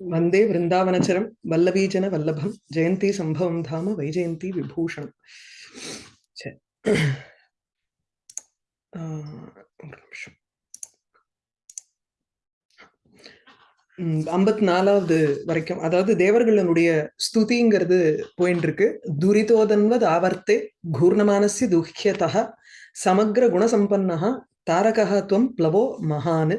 வந்தே விருந்தாவனச்சரம் வல்லபீஜன வல்லபம் ஜெயந்தி சம்பவம் தாம வைஜெயந்தி விபூஷணம் சரி ஒரு நிமிஷம் ஐம்பத்தி நாலாவது வரைக்கும் அதாவது தேவர்களுடைய ஸ்துதிங்கிறது போயின்னு இருக்கு துரிதோதன்வத் ஆவர்த்தே கூர்ணமானசி துக்கியதா சமக்ர குணசம்பன்னா தாரகா துவம் பிளவோ மகான்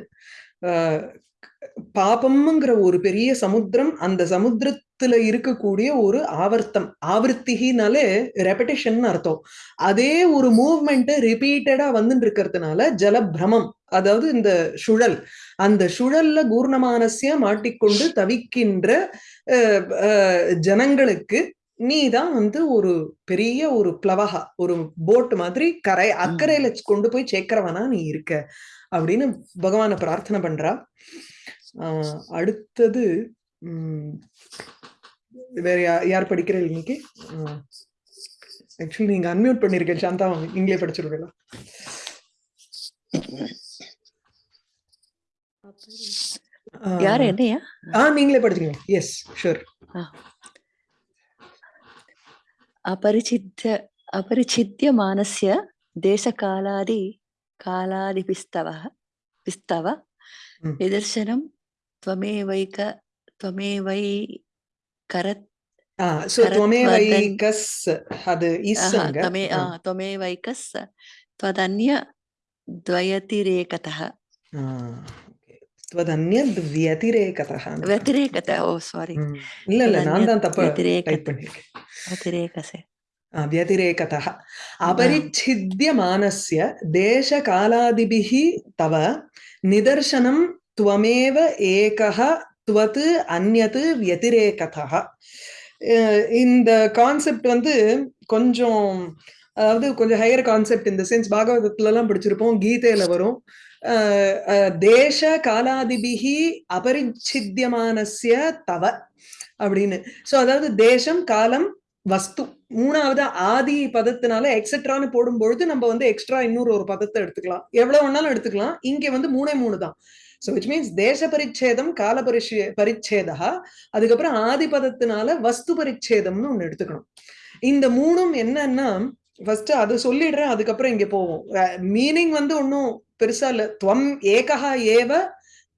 பாபம்ங்கிற ஒரு பெரிய சமுத்திரம் அந்த சமுத்திரத்துல இருக்கக்கூடிய ஒரு ஆவர்த்தம். ஆவர்த்திகினாலே ரெப்படேஷன் அர்த்தம். அதே ஒரு மூவ்மெண்ட் ரிப்பீட்டடா வந்துட்டு இருக்கிறதுனால ஜலபிரமம் அதாவது இந்த சுழல். அந்த சுழல்ல கூர்ணமானசிய மாட்டிக்கொண்டு தவிக்கின்ற அஹ், அஹ், ஜனங்களுக்கு நீ தான் வந்து ஒரு பெரிய ஒரு பிளவகா ஒரு போட் மாதிரி கரை அக்கறையில கொண்டு போய் சேர்க்கிறவனா நீ இருக்க அப்படின்னு பகவானை பிரார்த்தனை பண்றா. அடுத்தது வேற யார் படிக்கிறீங்க இன்னைக்கு? ஆக்சுவலி நீங்க அன்மியூட் பண்ணிருக்கேன் சாந்தா நீங்களே படிச்சிருவீங்களா? யாரு என்னையா? ஆ நீங்களே படிச்சீங்க எஸ் ஷூர் அபரிச்சித்த அபரிச்சித்ய தேச காலாதி காலாதி பிஸ்தவ பிஸ்தவ நிதர்சனம் त्वमेवैक त्वमेवै करत् ஆ சோ கரத் துவமே வதன். வைகஸ் அது आहा, இஸ்ஸங்க त्वमे आ, त्वमेवैकस् त्वदन्य द्वयतिरेकतः त्वदन्यद् व्यतिरेकतः व्यतिरेकतः ओ सारी ம். இல்ல இல்ல நான் தான் தப்பா व्यतिरेक டைப் பண்ணிருக்கேன் व्यतिरेकसे ஆ, व्यतिरेकतः अपरिच्छिद्यमानस्य देशकालादिभिः तव निदर्शनं त्वमेव एकः त्वत् अन्यत् व्यतिरेकतः அஹ் இந்த கான்செப்ட் வந்து கொஞ்சம் அதாவது கொஞ்சம் ஹையர் கான்செப்ட் இந்த சென்ஸ் பாகவதத்துல எல்லாம் படிச்சிருப்போம் கீதையில வரும் அஹ் அஹ் தேச காலாதிபிகி அபரிச்சித்தியமானஸ்ய தவ அப்படின்னு சோ அதாவது தேசம் காலம் வஸ்து மூணாவது ஆதி பதத்தினால எக்ஸெட்ரான்னு போடும்பொழுது நம்ம வந்து எக்ஸ்ட்ரா இன்னொரு ஒரு பதத்தை எடுத்துக்கலாம் எவ்வளவு வேணாலும் எடுத்துக்கலாம் இங்க வந்து மூணே மூணு தான் ஸோ விச் மீன்ஸ் தேச பரிச்சேதம் கால பரிச்சே பரிச்சேதா அதுக்கப்புறம் ஆதிபதத்தினால வஸ்து பரிச்சேதம்னு ஒண்ணு எடுத்துக்கணும் இந்த மூணும் என்னன்னா ஃபர்ஸ்ட் அது சொல்லிடுறேன் அதுக்கப்புறம் இங்க போவோம். மீனிங் வந்து ஒன்றும் பெருசா இல்ல. துவம் ஏகா ஏவ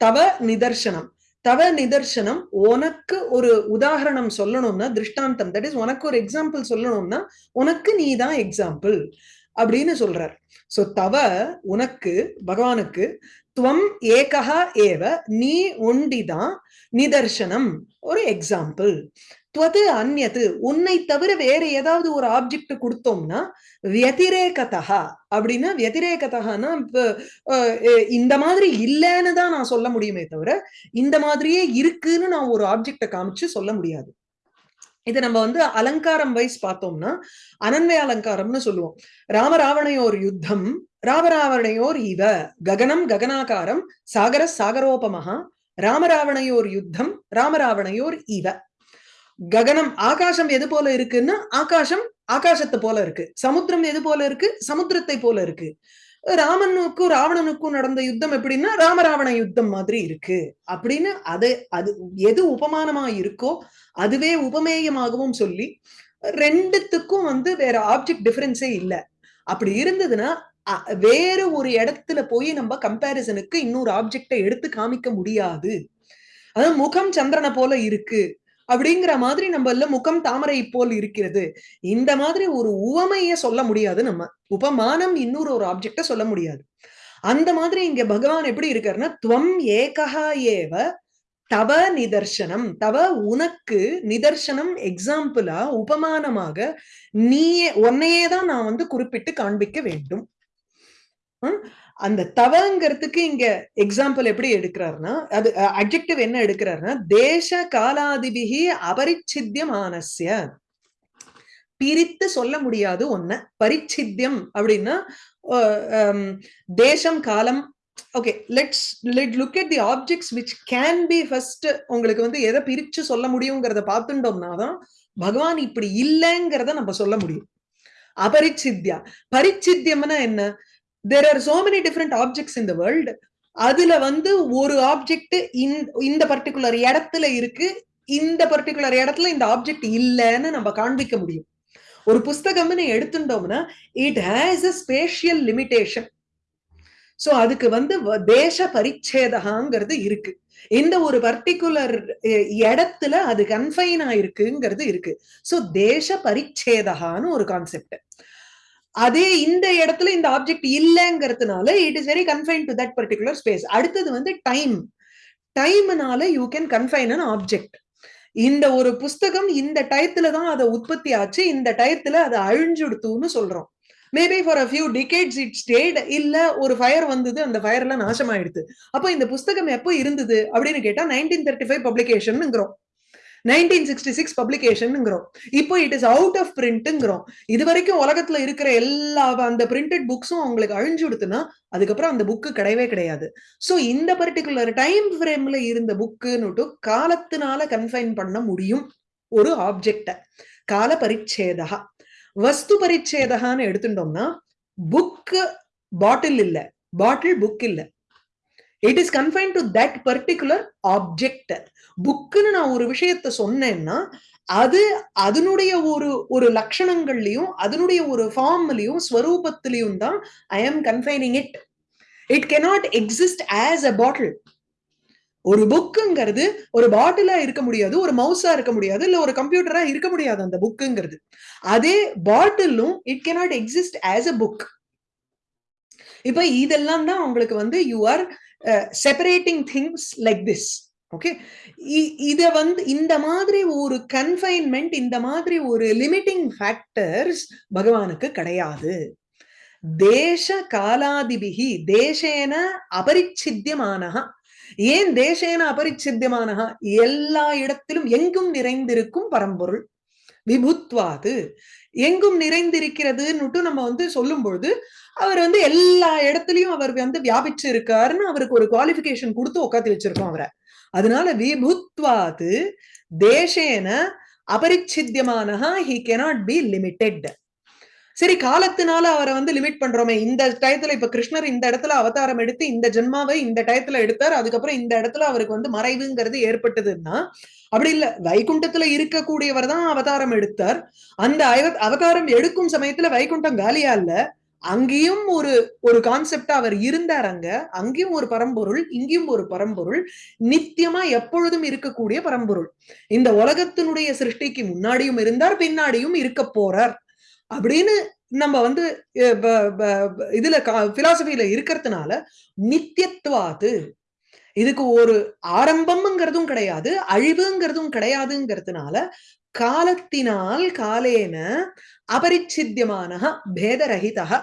தவ நிதர்சனம் தவ நிதர்சனம் உனக்கு ஒரு உதாரணம் சொல்லணும்னா திருஷ்டாந்தம். தட் இஸ் உனக்கு ஒரு எக்ஸாம்பிள் சொல்லணும்னா உனக்கு நீ தான் எக்ஸாம்பிள் அப்படின்னு சொல்றார். சோ தவ உனக்கு பகவானுக்கு துவம் ஏகா ஏவ நீ ஒண்டிதான் நிதர்சனம் ஒரு எக்ஸாம்பிள் துவது அந்நது உன்னை தவிர வேற ஏதாவது ஒரு ஆப்ஜெக்ட் கொடுத்தோம்னா வியதிரேகதா அப்படின்னா வியதிரேகதான்னா இந்த மாதிரி இல்லைன்னு தான் நான் சொல்ல முடியுமே தவிர இந்த மாதிரியே இருக்குன்னு நான் ஒரு ஆப்ஜெக்டை காமிச்சு சொல்ல முடியாது. இது நம்ம வந்து அலங்காரம் வைஸ் பார்த்தோம்னா அனன்வய அலங்காரம்னு சொல்லுவோம். ராமராவணையோர் யுத்தம் ராமராவணையோர் இவ ககனம் ககனாகாரம் சாகர சாகரோபமஹா ராமராவணையோர் யுத்தம் ராமராவணையோர் இவ. ககனம் ஆகாசம் எது போல இருக்குன்னா ஆகாசம் ஆகாசத்தை போல இருக்கு. சமுத்திரம் எது போல இருக்கு? சமுத்திரத்தை போல இருக்கு. ராமனுக்கும் ராவணனுக்கும் நடந்த யுத்தம் எப்படின்னா ராமராவண யுத்தம் மாதிரி இருக்கு. அப்படின்னு அது அது எது உபமானமா இருக்கோ அதுவே உபமேயமாகவும் சொல்லி ரெண்டுத்துக்கும் வந்து வேற ஆப்ஜெக்ட் டிஃபரன்ஸே இல்ல. அப்படி இருந்ததுன்னா வேற ஒரு இடத்துல போய் நம்ம கம்பேரிசனுக்கு இன்னொரு ஆப்ஜெக்டை எடுத்து காமிக்க முடியாது. அதாவது முகம் சந்திரனை போல இருக்கு. அப்படிங்கிற மாதிரி நம்மள முகம் தாமரை போல் இருக்கிறது. இந்த மாதிரி ஒரு உவமைய சொல்ல முடியாது நம்ம. உபமானம் இன்னொரு ஒரு ஆப்ஜெக்ட சொல்ல முடியாது. அந்த மாதிரி இங்க பகவான் எப்படி இருக்காருன்னா துவம் ஏகா ஏவ தவ நிதர்சனம். தவ உனக்கு நிதர்சனம் எக்ஸாம்பிளா உபமானமாக நீயே உன்னையே தான் நான் வந்து குறிப்பிட்டு காண்பிக்க வேண்டும். அந்த தவங்கிறதுக்கு இங்க எக்ஸாம்பிள் எப்படி எடுக்கிறாருன்னா அது அப்ஜெக்டிவ் என்ன எடுக்கிறாருன்னா தேச காலாதிபிகி அபரிச்சித்தியமானஸ்ய பிரித்து சொல்ல முடியாது ஒன்ன பரிச்சித்தியம் அப்படின்னா தேசம் காலம். Okay let's let look at the objects which can be first உங்களுக்கு வந்து எதை பிரிச்சு சொல்ல முடியுங்கிறத பார்த்துட்டோம்னா தான் பகவான் இப்படி இல்லைங்கிறத நம்ம சொல்ல முடியும். அபரிச்சித்யா பரிச்சித்தியம்னா என்ன? There are so many different objects in the world அதுல வந்து ஒரு ஆப்ஜெக்ட் இந்த பர்டிகுலர் இடத்துல இருக்கு. இந்த பர்டிகுலர் இடத்துல இந்த ஆப்ஜெக்ட் இல்லைன்னு நம்ம காண்பிக்க முடியும். ஒரு புஸ்தகம்னு எடுத்துட்டோம்னா it has a spatial limitation so அதுக்கு வந்து தேச பரிச்சேதகாங்கிறது இருக்கு. இந்த ஒரு பர்டிகுலர் இடத்துல அது கன்ஃபைன் ஆயிருக்குங்கிறது இருக்கு. சோ தேச பரிச்சேதகான்னு ஒரு கான்செப்ட் அதே இந்த இடத்துல இந்த object இல்லைங்கிறதுனால it is very confine to that particular space அடுத்தது வந்து time டைம்னால you can confine an object இந்த ஒரு புஸ்தகம் இந்த டயத்துல தான் அதை உற்பத்தி ஆச்சு இந்த டயத்துல அதை அழிஞ்சுடுத்துன்னு சொல்றோம். Maybe for a few decades it stayed இல்ல ஒரு ஃபயர் வந்தது அந்த ஃபயர்லாம் நாசமாயிடுது அப்போ இந்த புஸ்தகம் எப்போ இருந்தது அப்படின்னு கேட்டா நைன்டீன் தேர்ட்டி ஃபைவ் பப்ளிகேஷன்ங்கிறோம் நைன்டீன் சிக்ஸ்டி சிக்ஸ் பப்ளிகேஷன்ங்கிறோம் இப்போ இட் இஸ் அவுட் ஆஃப் பிரிண்ட்டுங்கிறோம் இது வரைக்கும் உலகத்துல இருக்கிற எல்லா அந்த பிரிண்டட் புக்ஸும் அவங்களுக்கு அழிஞ்சு கொடுத்துனா அதுக்கப்புறம் அந்த புக்கு கிடையவே கிடையாது. ஸோ இந்த பர்டிகுலர் டைம் ஃப்ரேம்ல இருந்த புக்குன்னுட்டு காலத்தினால கன்ஃபைன் பண்ண முடியும் ஒரு ஆப்ஜெக்ட கால பரிச்சேதா வஸ்து பரிச்சேதகான்னு எடுத்துட்டோம்னா புக்கு பாட்டில் இல்லை. பாட்டில் புக் இல்ல. It is confine to that particular object புக்குன்னு நான் ஒரு விஷயத்த சொன்னேன்னா அது அதனுடைய ஒரு ஒரு லட்சணங்கள்லயும் அதனுடைய ஒரு ஃபார்ம்லயும் ஸ்வரூபத்திலையும் தான் I am confining it it cannot exist as a bottle ஒரு புக்குங்கிறது ஒரு பாட்டிலா இருக்க முடியாது ஒரு மவுஸா இருக்க முடியாது இல்ல ஒரு கம்ப்யூட்டரா இருக்க முடியாது அந்த புக்குங்கிறது அதே பாட்டிலும் it cannot exist as a book இப்ப இதெல்லாம் தான் உங்களுக்கு வந்து you are separating things like this okay இத வந்து இந்த மாதிரி ஒரு கன்ஃபைன்மெண்ட் இந்த மாதிரி ஒரு லிமிட்டிங் ஃபேக்டர்ஸ் பகவானுக்கு கிடையாது. தேச காலாதிபிகி தேசேன அபரிச்சித்தியமானஹா. ஏன் தேசேன அபரிச்சித்தியமான எல்லா இடத்திலும் எங்கும் நிறைந்திருக்கும் பரம்பொருள். விபுத்வாது. எங்கும் நிறைந்திருக்கிறதுன்னுட்டு நம்ம வந்து சொல்லும் பொழுது அவர் வந்து எல்லா இடத்துலயும் அவர் வந்து வியாபிச்சு இருக்காருன்னு அவருக்கு ஒரு குவாலிபிகேஷன் கொடுத்து உட்காந்து வச்சிருக்கோம் அவரை. அதனால விபுத்வாது தேசேன அபரிச்சித்தியமான ஹி கெனாட் பி லிமிட்டெட் சரி காலத்தினால அவரை வந்து லிமிட் பண்றோமே. இந்த டயத்துல இப்ப கிருஷ்ணர் இந்த இடத்துல அவதாரம் எடுத்து இந்த ஜென்மாவை இந்த டயத்துல எடுத்தார். அதுக்கப்புறம் இந்த இடத்துல அவருக்கு வந்து மறைவுங்கிறது ஏற்பட்டதுன்னா அப்படி இல்ல. வைகுண்டத்துல இருக்கக்கூடியவர் தான் அவதாரம் எடுத்தார். அந்த அவதாரம் எடுக்கும் சமயத்துல வைகுண்டம் காலியா இல்ல. அங்கேயும் ஒரு ஒரு கான்செப்டா அவர் இருந்தார் அங்க. அங்கேயும் ஒரு பரம்பொருள் இங்கேயும் ஒரு பரம்பொருள். நித்தியமா எப்பொழுதும் இருக்கக்கூடிய பரம்பொருள். இந்த உலகத்தினுடைய சிருஷ்டிக்கு முன்னாடியும் இருந்தார் பின்னாடியும் இருக்க போறார். அப்படின்னு நம்ம வந்து இதுல பிலாசபியில இருக்கிறதுனால நித்தியத்துவாது. இதுக்கு ஒரு ஆரம்பம்ங்கிறதும் கிடையாது அழிவுங்கிறதும் கிடையாதுங்கிறதுனால காலத்தினால் காலேன அபரிச்சித்தியமான பேதரகிதா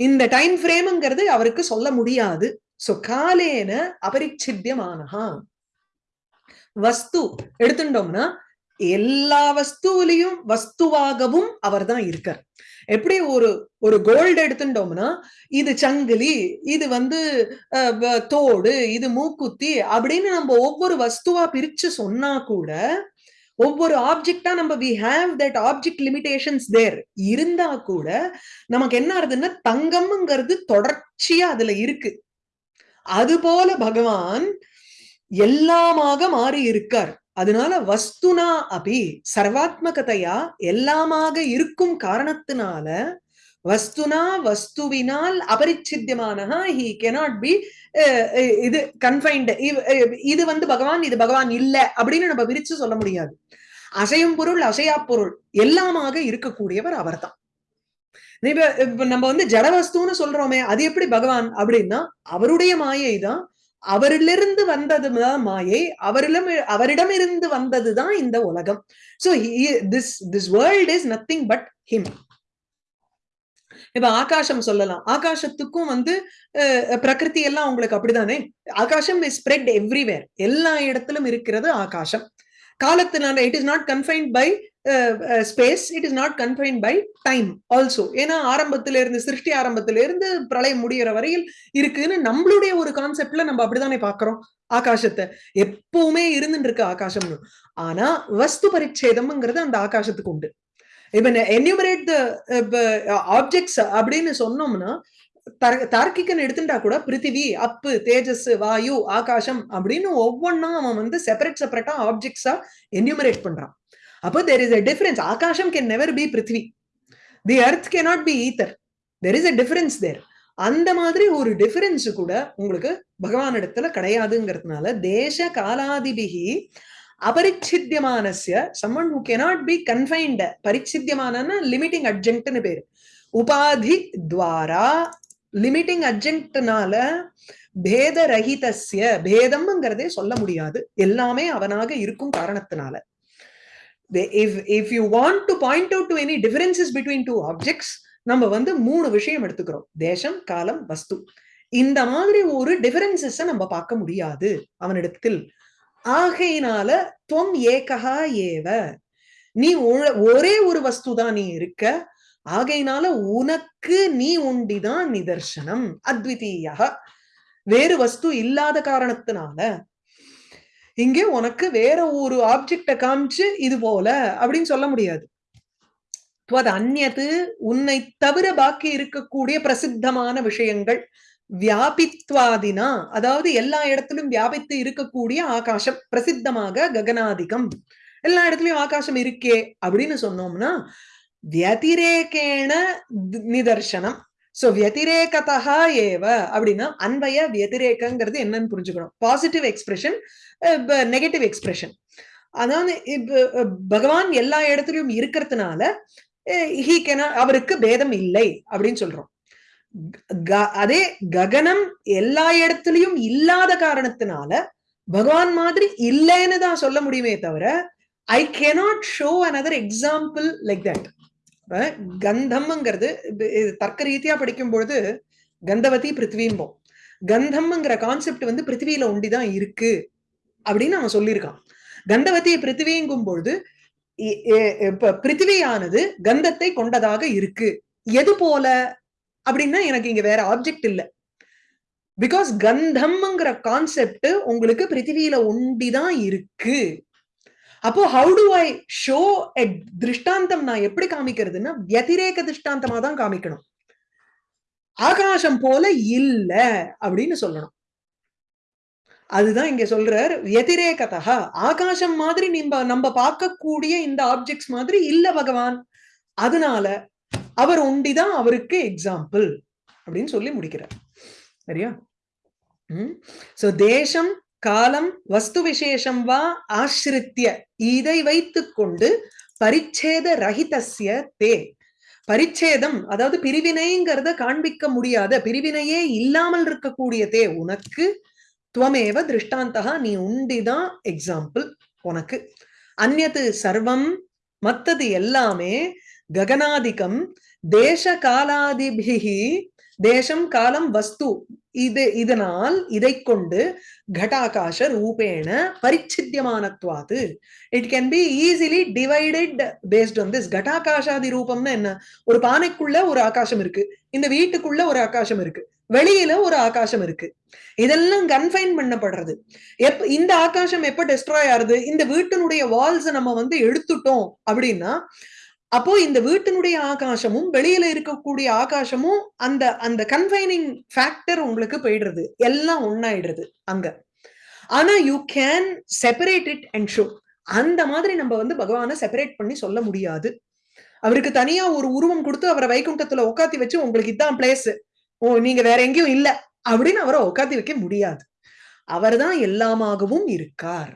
இந்த டைம் ஃப்ரேம்ங்கிறது அவருக்கு சொல்ல முடியாது. சோ காலேன அபரிச்சித்தியமானஹா. வஸ்து எடுத்துட்டோம்னா எல்லா வஸ்துவிலையும் வஸ்துவாகவும் அவர் தான் இருக்கார். எப்படி ஒரு ஒரு கோல்டு எடுத்துட்டோம்னா இது சங்கிலி இது வந்து தோடு இது மூக்குத்தி அப்படின்னு நம்ம ஒவ்வொரு வஸ்துவா பிரிச்சு சொன்னா கூட ஒவ்வொரு ஆப்ஜெக்டா நம்ம we have that object limitations there இருந்தா கூட நமக்கு என்ன ஆகுதுன்னா தங்கம்ங்கிறது தொடர்ச்சியா அதுல இருக்கு. அது போல பகவான் எல்லாமாக மாறி இருக்கார். அதனால வஸ்துனா அபி சர்வாத்மகதையா எல்லாமாக இருக்கும் காரணத்தினால வஸ்துனா வஸ்துவினால் அபரிச்சித்தியமானஹா ஹி கெனாட் பி இது கன்ஃபைன்டு இது வந்து பகவான் இது பகவான் இல்லை அப்படின்னு நம்ம விரிச்சு சொல்ல முடியாது. அசையும் பொருள் அசையா பொருள் எல்லாமாக இருக்கக்கூடியவர் அவர்தான். தான் நம்ம வந்து ஜடவஸ்துன்னு சொல்றோமே அது எப்படி பகவான் அப்படின்னா அவருடைய மாயை தான் அவரிலிருந்து வந்ததுதான் மாயை அவரிடம் அவரிடம் இருந்து வந்ததுதான் இந்த உலகம். So this this world is nothing but him இப்ப ஆகாசம் சொல்லலாம். ஆகாசத்துக்கும் வந்து பிரகிருதி எல்லாம் உங்களுக்கு அப்படிதானே? ஆகாசம் இஸ் ஸ்ப்ரெட் எவ்ரிவேர் எல்லா இடத்திலும் இருக்கிறது ஆகாசம். காலத்தினால it is not confined by space it is not confine by time also ஏன்னா ஆரம்பத்துல இருந்து சிருஷ்டி ஆரம்பத்துல இருந்து பிரளயம் முடிகிற வரையில் இருக்குன்னு நம்மளுடைய ஒரு கான்செப்ட்ல நம்ம அப்படித்தானே பாக்குறோம் ஆகாசத்தை. எப்பவுமே இருந்துட்டு இருக்கு ஆகாசம்னு. ஆனா வஸ்து பரிச்சேதம்ங்கிறது அந்த ஆகாசத்துக்கு உண்டு. இப்ப என்யூமரேட் த ஆப்ஜெக்ட்ஸ் அப்படின்னு சொன்னோம்னா தர்- தார்க்கிகன் எடுத்துட்டா கூட பிருத்திவி அப்பு தேஜஸ் வாயு ஆகாசம் அப்படின்னு ஒவ்வொன்னா அவன் வந்து செப்பரேட் செப்பரேட்டா ஆப்ஜெக்ட்ஸா என்யூமரேட் பண்றான். அப்போ தெர் இஸ் அ டிஃபரன்ஸ் ஆகாஷம் can never be Prithvi the earth can not be ether there is a difference there அந்த மாதிரி ஒரு டிஃபரன்ஸ் கூட உங்களுக்கு பகவான் இடத்துல கிடையாதுங்கிறதுனால தேச காலாதிபிகி அபரிச்சித்தியமானசிய someone who cannot be confined பரிச்சித்தியமான limiting அட்ஜென்ட்னு பேரு. உபாதி துவாரா லிமிட்டிங் அட்ஜென்ட்னால பேத ரஹிதஸ்ய பேதம்ங்கிறதே சொல்ல முடியாது. எல்லாமே அவனாக இருக்கும் காரணத்தினால. The- if if you want to point out to any differences between two objects நம்ம வந்து மூணு விஷயம் எடுத்துக்கிறோம். தேசம் காலம் வஸ்து. இந்த மாதிரி ஒரு டிஃபரன்சஸ் நம்ம பார்க்க முடியாது அவனிடத்தில். ஆகையினால துவம் ஏகா ஏவ. நீ ஒ- ஒரே ஒரு வஸ்து தான் நீ இருக்க. ஆகையினால உனக்கு நீ உண்டிதான் நிதர்சனம். அத்விதீயா வேறு வஸ்து இல்லாத காரணத்தினால இங்கே உனக்கு வேற ஒரு ஆப்ஜெக்ட காமிச்சு இது போல அப்படின்னு சொல்ல முடியாது. துவத் உன்னை தவிர பாக்கி இருக்கக்கூடிய பிரசித்தமான விஷயங்கள் வியாபித்வாதினா அதாவது எல்லா இடத்திலும் வியாபித்து இருக்கக்கூடிய ஆகாசம் பிரசித்தமாக ககனாதிகம். எல்லா இடத்துலயும் ஆகாசம் இருக்கே அப்படின்னு சொன்னோம்னா வியதிரேகேண நிதர்சனம். சோ வியதிரேகதா ஏவ அப்படின்னா அன்பைய வியதிரேகங்கிறது என்னன்னு புரிஞ்சுக்கணும். பாசிட்டிவ் எக்ஸ்பிரஷன் நெகட்டிவ் எக்ஸ்பிரஷன் அதாவது பகவான் எல்லா இடத்துலயும் இருக்கிறதுனால ஹீ அவருக்கு பேதம் இல்லை அப்படின்னு சொல்றோம். அதே ககனம் எல்லா இடத்துலயும் இல்லாத காரணத்தினால பகவான் மாதிரி இல்லைன்னு தான் சொல்ல முடியுமே தவிர I cannot show another example like that கந்தம்ங்கிறது இது தர்க்க ரீதியா படிக்கும் பொழுது கந்தவதி பிருத்திவிம்போம் கந்தம்ங்கிற கான்செப்ட் வந்து பிருத்திவியில ஒண்டிதான் இருக்கு அப்படின்னு அவன் சொல்லியிருக்கான். கந்தவதி பிருத்திவிங்கும் பொழுது பிருத்திவியானது கந்தத்தை கொண்டதாக இருக்கு. எது போல? அப்படின்னா எனக்கு இங்க வேற ஆப்ஜெக்ட் இல்லை. பிகாஸ் கந்தம்ங்கிற கான்செப்ட் உங்களுக்கு பிருத்திவியில ஒண்டிதான் இருக்கு. அப்போ how do I show a திருஷ்டாந்தம் நான் எப்படி காமிக்கிறதுன்னா வத்திரேக திருஷ்டாந்தமா தான் காமிக்கணும். ஆகாசம் போல இல்ல அப்படின்னு சொல்லணும். அதுதான் இங்க சொல்றார் வத்திரேகதா ஆகாசம் மாதிரி நம்ம நம்ம பார்க்கக்கூடிய இந்த ஆப்ஜெக்ட்ஸ் மாதிரி இல்ல பகவான். அதனால அவர் ஒண்டிதான் அவருக்கு எக்ஸாம்பிள் அப்படின்னு சொல்லி முடிக்கிறார். சரியா? ம்? சோ தேசம் காலம் வஸ்து விசேஷம் வா ஆசிரித்திய இதை வைத்துக் கொண்டு பரிச்சேத ரஹிதசிய தே. பரிச்சேதம் அதாவது பிரிவினைங்கிறத காண்பிக்க முடியாத பிரிவினையே இல்லாமல் இருக்கக்கூடிய தே. உனக்கு துவமேவ திருஷ்டாந்தகா நீ உண்டிதான் எக்ஸாம்பிள் உனக்கு. அந்நது சர்வம் மத்தது எல்லாமே ககனாதிகம் தேச காலாதிபிகி தேசம் காலம் வஸ்து இது இதனால் இதை கொண்டு கட்டாகாஷ ரூபேண பரிச்சித்தியமானத்வாது. It can be easily divided based on this கட்டாகாஷாதி ரூபம்னா என்ன? ஒரு பானைக்குள்ள ஒரு ஆகாசம் இருக்கு. இந்த வீட்டுக்குள்ள ஒரு ஆகாசம் இருக்கு. வெளியில ஒரு ஆகாசம் இருக்கு. இதெல்லாம் கன்ஃபைன் பண்ணப்படுறது. எப் இந்த ஆகாசம் எப்ப டெஸ்ட்ராய் ஆறுது இந்த வீட்டினுடைய வால்ஸ் நம்ம வந்து எடுத்துட்டோம் அப்படின்னா அப்போ இந்த வீட்டினுடைய ஆகாசமும் வெளியில இருக்கக்கூடிய ஆகாசமும் அந்த அந்த கன்ஃபைனிங் ஃபேக்டர் உங்களுக்கு போயிடுறது. எல்லாம் ஒன்னாயிடுறது அங்க. ஆனா you can separate it and show அந்த மாதிரி நம்ம வந்து பகவானை செப்பரேட் பண்ணி சொல்ல முடியாது. அவருக்கு தனியா ஒரு உருவம் கொடுத்து அவரை வைகுண்டத்துல உட்காத்தி வச்சு உங்களுக்கு இதான் பிளேஸ் ஓ நீங்க வேற எங்கேயும் இல்ல. அப்படின்னு அவரை உட்காத்தி வைக்க முடியாது. அவர்தான் எல்லாமாகவும் இருக்கார்.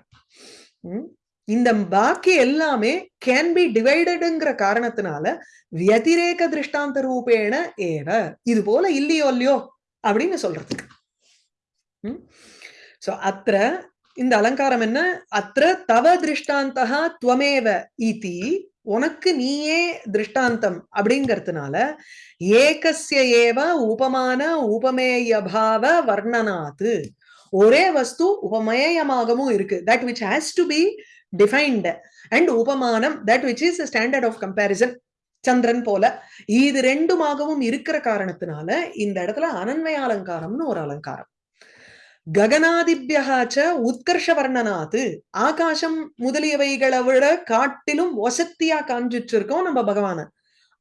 உம் இந்த பாக்கி எல்லாமே கேன் பி டிவைடடுங்கிற காரணத்தினால வியதிரேக திருஷ்டாந்த ரூபேண ஏவ இது போல இல்லையோ இல்லையோ அப்படின்னு சொல்றதுக்கு. சோ அத்திர இந்த அலங்காரம் என்ன? அத்திர தவ திருஷ்டாந்தா துவமேவ இதி உனக்கு நீயே திருஷ்டாந்தம் அப்படிங்கறதுனால ஏகசிய ஏவ உபமான உபமேயபாவ வர்ணனாத்து ஒரே வஸ்து உபமேயமாகவும் இருக்கு. That which has to be defined and உபமானம் that which is standard of comparison சந்திரன் போல இது ரெண்டுமாகவும் இருக்கிற காரணத்தினால இந்த இடத்துல அனன்மய அலங்காரம்னு ஒரு அலங்காரம். ககனாதிபியகாச்ச உத்கர்ஷ வர்ணனாத்து ஆகாசம் முதலியவைகளை விட காட்டிலும் வசத்தியா காண்பிச்சிருக்கோம் நம்ம பகவான.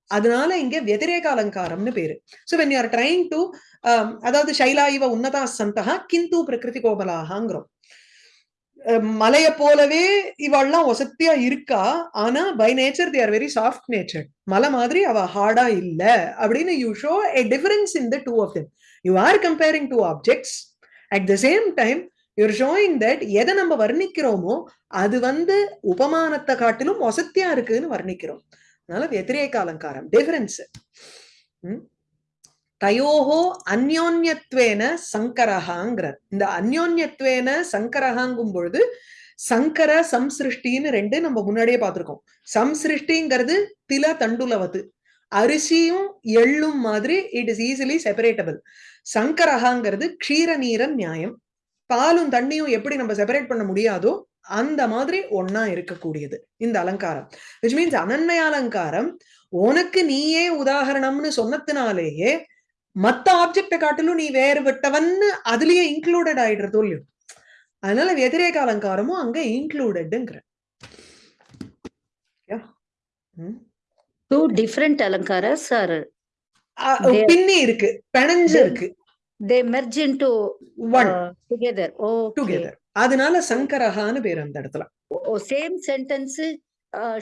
அதனால இங்க வெதிரேக அலங்காரம்னு பேரு. So when you are trying to அதாவது சைலா இவ உன்னதா சந்தகா கிந்து பிரகிருதி கோபலாகாங்கிறோம் மலைய போலவே இவள்லாம் ஒசத்தியா இருக்கா? ஆனா by nature the are very soft nature மலை மாதிரி அவ ஹார்டா இல்ல அப்படின்னு you show a difference in the two of them you are comparing two objects at the same time you're showing that எதை நம்ம வர்ணிக்கிறோமோ அது வந்து உபமானத்தை காட்டிலும் ஒசத்தியா இருக்குன்னு வர்ணிக்கிறோம். அதனால வெத்திரேக அலங்காரம் டிஃபரன்ஸ் தயோஹோ அந்யோன்யத்வேன சங்கரஹாங்கிறார் இந்த அந்யோன்யத்வேன சங்கரஹாங்கும் பொழுது சங்கர சம்சிருஷ்டின்னு ரெண்டு நம்ம முன்னாடியே பார்த்திருக்கோம். சம்சிருஷ்டிங்கிறது தில தண்டுலவது. அரிசியும் எள்ளும் மாதிரி இட் இஸ் ஈஸிலி செப்பரேட்டபிள் சங்கரஹாங்கிறது க்ஷீர நீர நியாயம். பாலும் தண்ணியும் எப்படி நம்ம செப்பரேட் பண்ண முடியாதோ அந்த மாதிரி ஒன்னா இருக்கக்கூடியது. இந்த அலங்காரம். விச் மீன்ஸ் அனன்மய அலங்காரம் உனக்கு நீயே உதாகரணம்னு சொன்னதுனாலேயே மத்த ஆப்ஜெக்ட காட்டிலும் நீ வேறு விட்டவன்னு அதுலயே இன்க்ளூடட் ஆயிடுறதோ இல்லையோ அதனால வெதிரேக அலங்காரமும் அங்க இன்க்ளூடட்ங்கிற டூ டிஃப்ரெண்ட் அலங்காரஸ் ஆர் பின்னி இருக்கு பிணைஞ்சு இருக்கு. They merge into one together oh together அதனால சங்கரஹான்னு பேர் அந்த இடத்துல. ஓ same sentence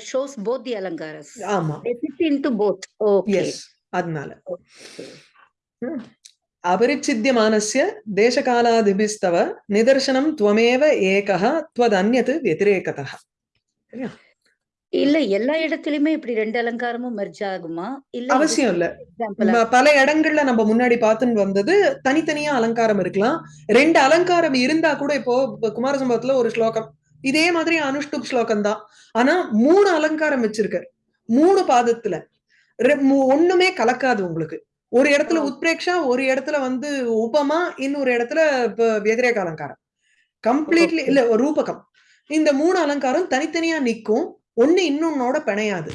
shows both the அலங்காரஸ் ஆமா. இன்டு போத் ஓகே அதனால. Hmm. அபரிச்சித்தியமானசிய தேசகாலாதிபிஸ்தவ நிதர்சனம் துவமேவ ஏகா துவதன்யது வெதிரேகதா சரியா? இல்ல எல்லா இடத்துலயுமே இப்படி ரெண்டு அலங்காரமும் மெர்ஜ் ஆகுமா? இல்ல அவசியம் இல்ல. பல இடங்கள்ல நம்ம முன்னாடி பார்த்துன்னு வந்தது தனித்தனியா அலங்காரம் இருக்கலாம். ரெண்டு அலங்காரம் இருந்தா கூட இப்போ குமாரசம்பவத்துல ஒரு ஸ்லோகம். இதே மாதிரி அனுஷ்டுப் ஸ்லோகம் தான் ஆனா மூணு அலங்காரம் வச்சிருக்க மூணு பாதத்துல. ஒண்ணுமே கலக்காது உங்களுக்கு. ஒரு இடத்துல உத்பிரேக்ஷா ஒரு இடத்துல வந்து உபமா இன்னொரு இடத்துல வெதிரேக அலங்காரம். கம்ப்ளீட்லி இல்ல ரூபகம். இந்த மூணு அலங்காரம் தனித்தனியா நிக்கும் ஒண்ணு இன்னொன்னோட பிணையாது.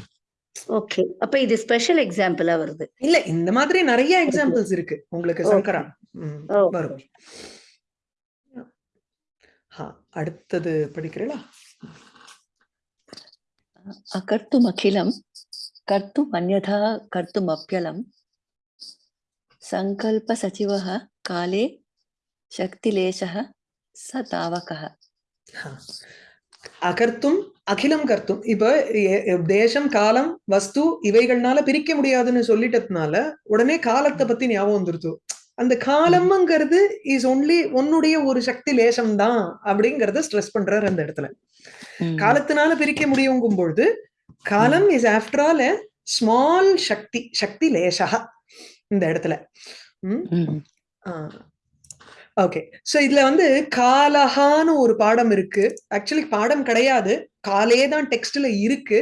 ஓகே. அப்ப இது ஸ்பெஷல் எக்ஸாம்பிளா வருது. இல்ல இந்த மாதிரி நிறைய எக்ஸாம்பிள்ஸ் இருக்கு. உங்களுக்கு சங்கரா. வரும். அடுத்தது படிக்கிறீங்களா? கர்த்தும் அகிலம் கர்த்தும் அந்யதா கர்த்தும் அப்பியலம். सङ्कल्पसचिवः काले शक्तिलेशः स तावकः ஹா. அகர்த்தும் அகிலம் கர்த்தும் இப்ப எ- எ- தேசம் காலம் வஸ்து இவைகள்னால பிரிக்க முடியாதுன்னு சொல்லிட்டதுனால உடனே காலத்தை பத்தி ஞாபகம் வந்துருது அந்த காலம்ங்கிறது இஸ் ஒன்லி உன்னுடைய ஒரு சக்தி லேசம் தான் அப்படிங்கறத ஸ்ட்ரெஸ் பண்றாரு அந்த இடத்துல காலத்தினால பிரிக்க முடியுங்கும் பொழுது காலம் is after all small Shakti Shakti லேசா இந்த இடத்துல. ஓகே. சோ இதுல வந்து காலஹான்னு ஒரு பாடம் இருக்கு. ஆக்சுவலி பாடம் கிடையாது. காலே தான் டெக்ஸ்ட்ல இருக்கு.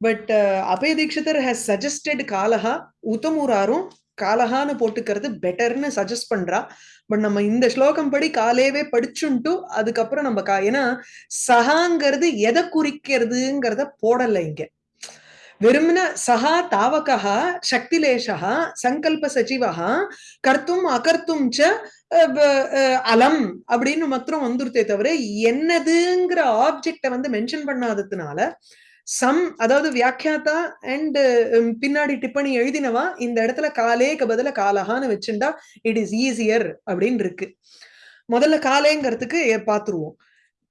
But Abhaya Dikshitar has suggested காலஹா உத்தமூராரும் காலஹான்னு போட்டுக்கிறது பெட்டர்னு சஜஸ்ட் பண்றா. பட் நம்ம இந்த ஸ்லோகம் படி காலேவே படிச்சுன்ட்டு அதுக்கப்புறம் நம்ம கா ஏன்னா சகாங்கிறது எதை குறிக்கிறதுங்கிறத போடல இங்க. வெறுமன சகா தாவகா சக்திலேஷா சங்கல்ப சச்சிவா கர்த்தும் அகர்த்தும் ச அலம் அப்படின்னு மாத்திரம் வந்துருத்தே தவிர என்னதுங்கிற ஆப்ஜெக்ட வந்து மென்ஷன் பண்ணாததுனால சம் அதாவது வியாக்கியாத்தா அண்ட் பின்னாடி டிப்பணி எழுதினவா இந்த இடத்துல காலேக்கு பதில காலஹான்னு வச்சுண்டா இட் இஸ் ஈஸியர் அப்படின்னு இருக்கு. முதல்ல காலேங்கிறதுக்கு எ- பாத்துருவோம்.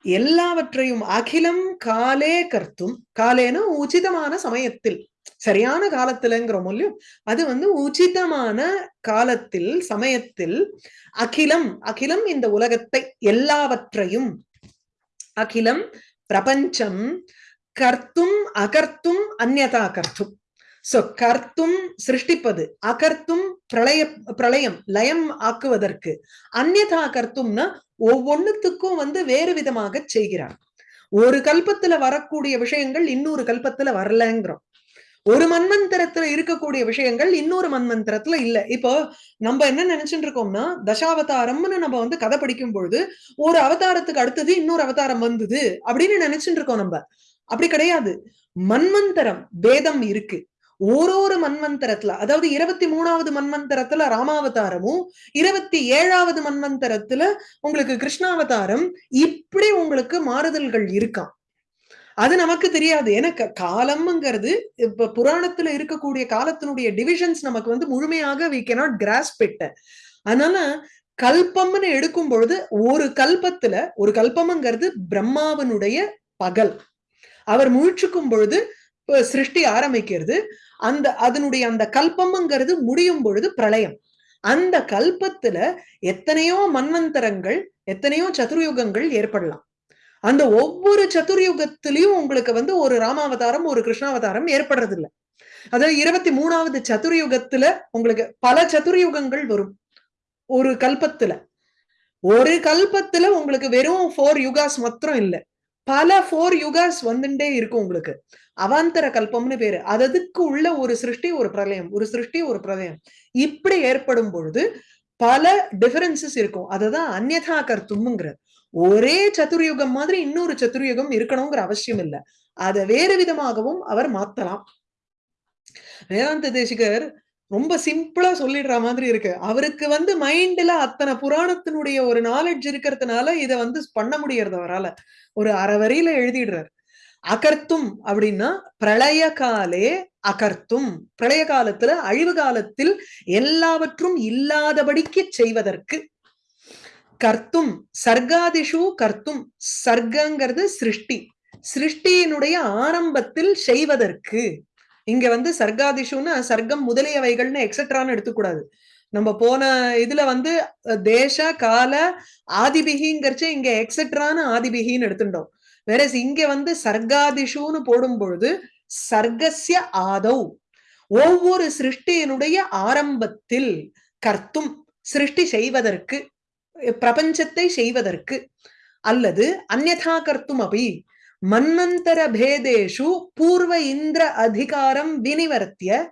எல்லாவற்றையும் அகிலம் காலே கர்த்தும். காலேனா உச்சிதமான சமயத்தில். சரியான காலத்துலங்கிறோம் இல்லையோ அது வந்து உச்சிதமான காலத்தில் சமயத்தில் அகிலம். அகிலம் இந்த உலகத்தை எல்லாவற்றையும். அகிலம் பிரபஞ்சம் கர்த்தும் அகர்த்தும் அந்நதா கர்த்தும். சோ கர்த்தும் சிருஷ்டிப்பது அகர்த்தும் பிரளய பிரளயம் லயம் ஆக்குவதற்கு. அந்யதா கர்த்தும்னா ஒவ்வொன்னுத்துக்கும் வந்து வேறு விதமாக செய்கிறான். ஒரு கல்பத்துல வரக்கூடிய விஷயங்கள் இன்னொரு கல்பத்துல வரலங்கிறோம். ஒரு மன்வந்தரத்துல இருக்கக்கூடிய விஷயங்கள் இன்னொரு மன்வந்தரத்துல இல்ல. இப்போ நம்ம என்ன நினைச்சுட்டு இருக்கோம்னா தசாவதாரம்னு நம்ம வந்து கதை படிக்கும் பொழுது ஒரு அவதாரத்துக்கு அடுத்தது இன்னொரு அவதாரம் வந்தது அப்படின்னு நினைச்சுட்டு இருக்கோம் நம்ம. அப்படி கிடையாது. மன்வந்தரம் பேதம் இருக்கு. ஒரு ஒரு மன்வந்தரத்துல அதாவது இருபத்தி மூணாவது மன்வந்தரத்துல ராமாவதாரமும் இருபத்தி ஏழாவது மன்வந்தரத்துல உங்களுக்கு கிருஷ்ணாவதாரம் இப்படி உங்களுக்கு மாறுதல்கள் இருக்காம். அது நமக்கு தெரியாது. ஏன்னா காலம்ங்கிறது இப்ப புராணத்துல இருக்கக்கூடிய காலத்தினுடைய டிவிஷன்ஸ் நமக்கு வந்து முழுமையாக வி cannot grasp அதனால கல்பம்னு எடுக்கும் பொழுது ஒரு கல்பத்துல ஒரு கல்பம்ங்கிறது பிரம்மாவனுடைய பகல். அவர் முழிச்சுக்கும் பொழுது சிருஷ்டி ஆரம்பிக்கிறது. அந்த அதனுடைய அந்த கல்பம்ங்கிறது முடியும் பொழுது பிரளயம். அந்த கல்பத்துல எத்தனையோ மன்வந்தரங்கள் எத்தனையோ சதுர்யுகங்கள் ஏற்படலாம். அந்த ஒவ்வொரு சதுர்யுகத்திலையும் உங்களுக்கு வந்து ஒரு ராமாவதாரம் ஒரு கிருஷ்ணாவதாரம் ஏற்படுறது இல்ல அதாவது இருபத்தி மூணாவது சதுர்யுகத்துல உங்களுக்கு பல சதுர்யுகங்கள் வரும். ஒரு கல்பத்துல. ஒரு கல்பத்துல உங்களுக்கு வெறும் ஃபோர் யுகாஸ் மாத்திரம் இல்ல. பல ஃபோர் யுகாஸ் வந்துட்டே இருக்கும் உங்களுக்கு. அவாந்தர கல்பம்னு பேரு. அதுக்கு உள்ள ஒரு சிருஷ்டி ஒரு பிரளயம். ஒரு சிருஷ்டி ஒரு பிரளயம். இப்படி ஏற்படும் பொழுது பல டிஃபரன்சஸ் இருக்கும். அதுதான் அந்யதா கர்த்தும்ங்கிற ஒரே சதுர்யுகம் மாதிரி இன்னொரு சதுர்யுகம் இருக்கணுங்கிற அவசியம் இல்ல. அதை வேறு விதமாகவும் அவர் மாத்தலாம். வேதாந்த தேசிகர் ரொம்ப சிம்பிளா சொல்லிடுற மாதிரி இருக்கு. அவருக்கு வந்து மைண்ட்ல அத்தனை புராணத்தினுடைய ஒரு நாலேஜ் இருக்கிறதுனால இதை வந்து பண்ண முடியறது அவரால. ஒரு அரை வரியில அகர்த்தும் அப்படின்னா பிரளய காலே அகர்த்தும். பிரளய காலத்துல அழிவு காலத்தில் எல்லாவற்றும் இல்லாதபடிக்கு செய்வதற்கு. கர்த்தும் சர்க்காதிஷு கர்த்தும். சர்க்கங்கிறது சிருஷ்டி. சிருஷ்டியினுடைய ஆரம்பத்தில் செய்வதற்கு. இங்க வந்து சர்க்காதிஷுன்னு சர்க்கம் முதலியவைகள்னு எக்ஸட்ரான்னு எடுத்துக்கூடாது. நம்ம போன இதுல வந்து தேச கால ஆதிபிகிங்கிறச்சு இங்க எக்ஸட்ரான்னு ஆதிபிகின்னு எடுத்துட்டோம். வேற இங்க வந்து சர்க்காதிஷுன்னு போடும் பொழுது சர்க்கசிய ஆதௌ. ஒவ்வொரு சிருஷ்டியினுடைய ஆரம்பத்தில் கர்த்தும் சிருஷ்டி செய்வதற்கு பிரபஞ்சத்தை செய்வதற்கு அல்லது அந்யதா கர்த்தும் அபி. மன்வந்தர பேதேஷு பூர்வ இந்திர அதிகாரம் வினிவர்த்திய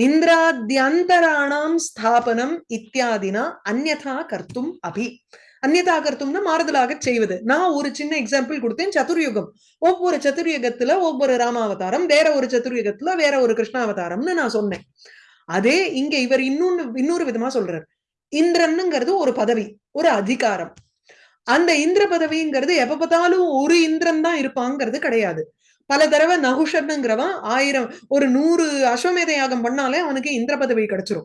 இந்திராத்தியந்தராணாம் ஸ்தாபனம் இத்தியாதினா அந்யதா கர்த்தும் அபி. அந்நியதா கர்த்தும்னா மாறுதலாக செய்வது. நான் ஒரு சின்ன எக்ஸாம்பிள் கொடுத்தேன். சதுர்யுகம். ஒவ்வொரு சதுர்யுகத்துல ஒவ்வொரு ராமாவதாரம் வேற ஒரு சதுர்யுகத்துல வேற ஒரு கிருஷ்ணாவதாரம்னு நான் சொன்னேன். அதே இங்க இவர் இன்னொன்னு இன்னொரு விதமா சொல்றார். இந்திரன்னுங்கிறது ஒரு பதவி ஒரு அதிகாரம். அந்த இந்திர பதவிங்கிறது எப்ப பார்த்தாலும் ஒரு இந்திரன் தான் இருப்பாங்கிறது கிடையாது. பல தடவை நகுஷன்னுங்கிறவன் ஆயிரம் ஒரு நூறு அஸ்வமேத யாகம் பண்ணாலே அவனுக்கு இந்திர பதவி கிடைச்சிரும்.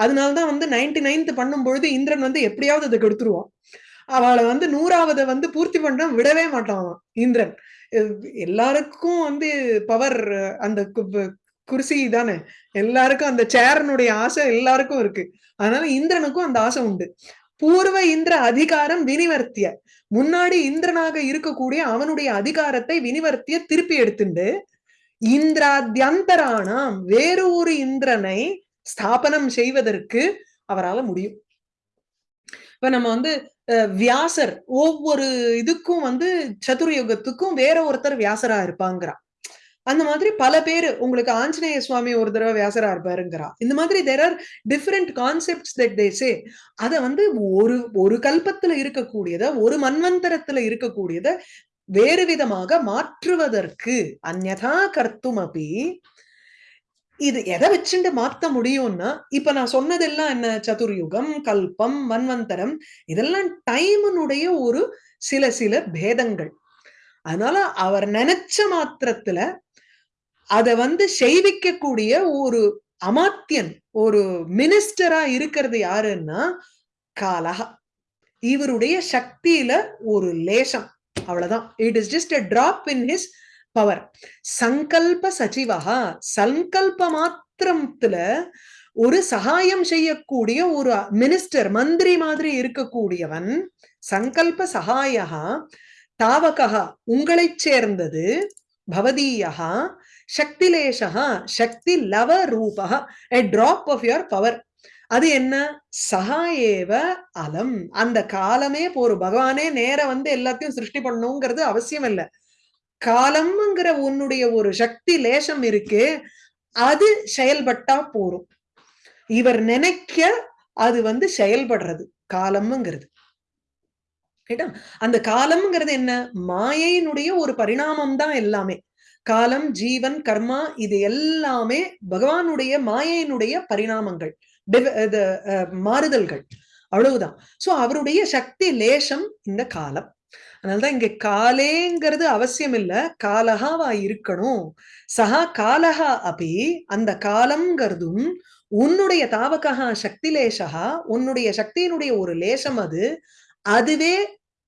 அதனாலதான் வந்து நைன்டி நைன்த் பண்ணும் பொழுது இந்திரன் வந்து எப்படியாவது அதை கெடுத்துருவான். அவளை வந்து நூறாவதை வந்து பூர்த்தி பண்ண விடவே மாட்டான் அவன் இந்திரன். எல்லாருக்கும் வந்து பவர் அந்த கு- குர்சி தானே. எல்லாருக்கும் அந்த சேர்னுடைய ஆசை எல்லாருக்கும் இருக்கு. அதனால இந்திரனுக்கும் அந்த ஆசை உண்டு. பூர்வ இந்திர அதிகாரம் வினிவர்த்திய. முன்னாடி இந்திரனாக இருக்கக்கூடிய அவனுடைய அதிகாரத்தை வினிவர்த்திய திருப்பி எடுத்துண்டு இந்திராத்தியந்தரானாம் வேறு ஒரு இந்திரனை ஸ்தாபனம் செய்வதற்கு அவரால முடியும். இப்ப நம்ம வந்து அஹ், வியாசர் ஒவ்வொரு இதுக்கும் வந்து சதுர்யுகத்துக்கும் வேற ஒருத்தர் வியாசரா இருப்பாங்கிறான். அந்த மாதிரி பல பேர் உங்களுக்கு ஆஞ்சநேய சுவாமி ஒரு தடவை வியாசரா இருப்பாருங்கிறா இந்த மாதிரி there are different concepts that they say அத வந்து ஒரு ஒரு கல்பத்துல இருக்கக்கூடியத ஒரு மன்வந்தரத்துல இருக்கக்கூடியத வேறு விதமாக மாற்றுவதற்கு அந்நதா கர்த்தும் அப்படி இது எதை வச்சுட்டு மாத்த முடியும்னா இப்ப நான் சொன்னதெல்லாம் என்ன? சதுர்யுகம் கல்பம் மன்வந்தரம் இதெல்லாம் டைமனுடைய ஒரு சில சில பேதங்கள். அதனால அவர் நினைச்ச மாத்திரத்துல அத வந்து செய்விக்கக்கூடிய ஒரு அமாத்தியன் ஒரு மினிஸ்டரா இருக்கிறது யாருன்னா காலஹா. இவருடைய சக்தியில ஒரு லேசம். அவ்வளவுதான். It is just a drop in his power சங்கல்ப சச்சிவஹா சங்கல்ப மாத்திரத்துல ஒரு சகாயம் செய்யக்கூடிய ஒரு மினிஸ்டர் மந்திரி மாதிரி இருக்கக்கூடியவன் சங்கல்ப சகாயகா தாவகா உங்களைச் சேர்ந்தது பவதீயகா சக்திலேஷா சக்தி லவ ரூபா a drop of your power அது என்ன? சகா ஏவ அலம். அந்த காலமே போரும் பகவானே நேர வந்து எல்லாத்தையும் சிருஷ்டி பண்ணுங்கிறது அவசியம் இல்ல. காலம்ங்கிற உன்னுடைய ஒரு சக்தி லேசம் இருக்கு. அது செயல்பட்டா போரும். இவர் நினைக்க அது வந்து செயல்படுறது. காலம்ங்கிறது. கேட்டா? அந்த காலம்ங்கிறது என்ன? மாயையினுடைய ஒரு பரிணாமம் தான் எல்லாமே. காலம் ஜீவன் கர்மா இது எல்லாமே பகவானுடைய மாயையினுடைய பரிணாமங்கள் மாறுதல்கள். அவ்வளவுதான். சோ அவருடைய சக்தி லேசம் இந்த காலம். அதனாலதான் இங்க காலேங்கிறது அவசியம் இல்ல காலகாவா இருக்கணும். சஹா காலஹா அப்படி அந்த காலம்ங்கிறதும் உன்னுடைய தாவகா சக்தி லேசகா உன்னுடைய சக்தியினுடைய ஒரு லேசம் அது அதுவே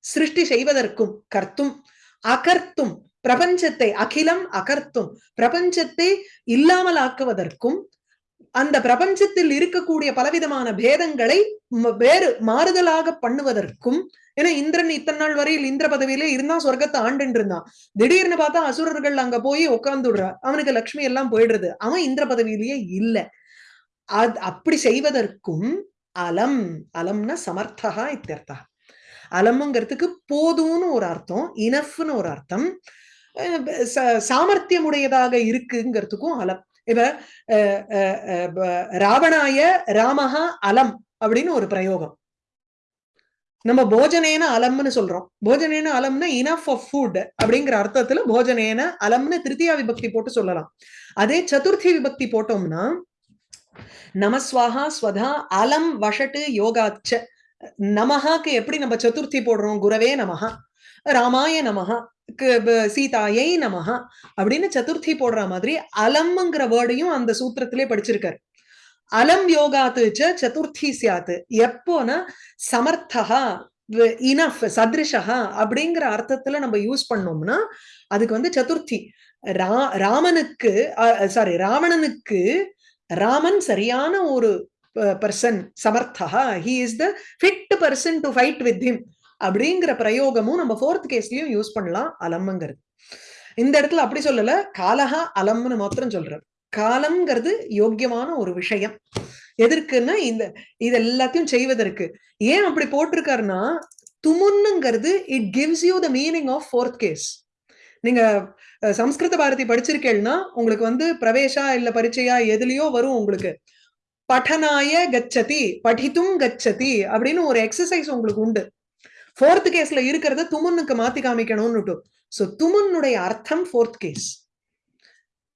சிருஷ்டி செய்வதற்கும் கர்த்தும் அகர்த்தும் பிரபஞ்சத்தை அகிலம் அகர்த்தும். பிரபஞ்சத்தை இல்லாமல் ஆக்குவதற்கும் அந்த பிரபஞ்சத்தில் இருக்கக்கூடிய பலவிதமான பேதங்களை வேறு மாறுதலாக பண்ணுவதற்கும் ஏன்னா இந்திரன் இத்தனை நாள் வரையில் இந்திர பதவியிலே இருந்தா சொர்க்கத்தை ஆண்டுன்னு இருந்தான். திடீர்னு பார்த்தா அசுரர்கள் அங்க போய் உட்கார்ந்துடுறா அவனுக்கு லக்ஷ்மி எல்லாம் போயிடுறது. அவன் இந்திர பதவியிலேயே இல்ல. அது அப்படி செய்வதற்கும் அலம் அலம்னா சமர்த்தகா இத்தியர்த்தா அலம்ங்கிறதுக்கு போதும்னு ஒரு அர்த்தம் இனஃப்னு ஒரு அர்த்தம். சாமர்த்தியமுடையதாக இருக்குங்கிறதுக்கும் அலம். இப்ப அஹ் ராவணாய ராமஹா அலம் அப்படின்னு ஒரு பிரயோகம். நம்ம போஜனேன அலம்னு சொல்றோம். போஜனேன அலம்னா இனஃப் ஆஃப் ஃபுட் அப்படிங்கிற அர்த்தத்துல போஜனேன அலம்னு திருத்தியா விபக்தி போட்டு சொல்லலாம். அதே சதுர்த்தி விபக்தி போட்டோம்னா நமஸ்வாஹா ஸ்வதா அலம் வஷட்டு யோகாச்ச நமஹாக்கு எப்படி நம்ம சதுர்த்தி போடுறோம்? குரவே நமஹா ராமாய நமஹா சீதாயை நமஹா அப்படின்னு சதுர்த்தி போடுற மாதிரி அலம்ங்கிற வேர்டையும் அந்த சூத்திரத்திலே படிச்சிருக்காரு. அலம் யோகாத்து சதுர்த்தி சியாத்து எப்போனா சமர்த்தகா இனஃப் சத்ரிஷா அப்படிங்கிற அர்த்தத்துல நம்ம யூஸ் பண்ணோம்னா அதுக்கு வந்து சதுர்த்தி. ரா ராமனுக்கு சாரி ராவணனுக்கு ராமன் சரியான ஒரு person சமர்த்தகா he is the fit person to fight with him அப்படிங்கிற பிரயோகமும் நம்ம ஃபோர்த் கேஸ்லயும் யூஸ் பண்ணலாம். அலம்ங்கிறது இந்த இடத்துல அப்படி சொல்லல. காலஹா அலம்னு மாத்திரம் சொல்றாரு காலம்ங்கிறது யோக்கியமான ஒரு விஷயம். எதற்குன்னா இந்த இது எல்லாத்தையும் செய்வதற்கு. ஏன் அப்படி போட்டிருக்காருன்னா துமுன்னுங்கிறது it gives you the meaning of fourth case நீங்க சம்ஸ்கிருத பாரதி படிச்சிருக்கேன்னா உங்களுக்கு வந்து பிரவேசா இல்ல பரீட்சையா எதுலயோ வரும் உங்களுக்கு. பఠனாய கச்சதி படித்தும் கச்சதி அப்படின்னு ஒரு எக்ஸசைஸ் உங்களுக்கு உண்டு. ஃபோர்த் கேஸ்ல இருக்கிறத துமுன்னுக்கு மாத்தி காமிக்கணும்னுட்டு. சோ துமுன்னுடைய அர்த்தம் ஃபோர்த் கேஸ்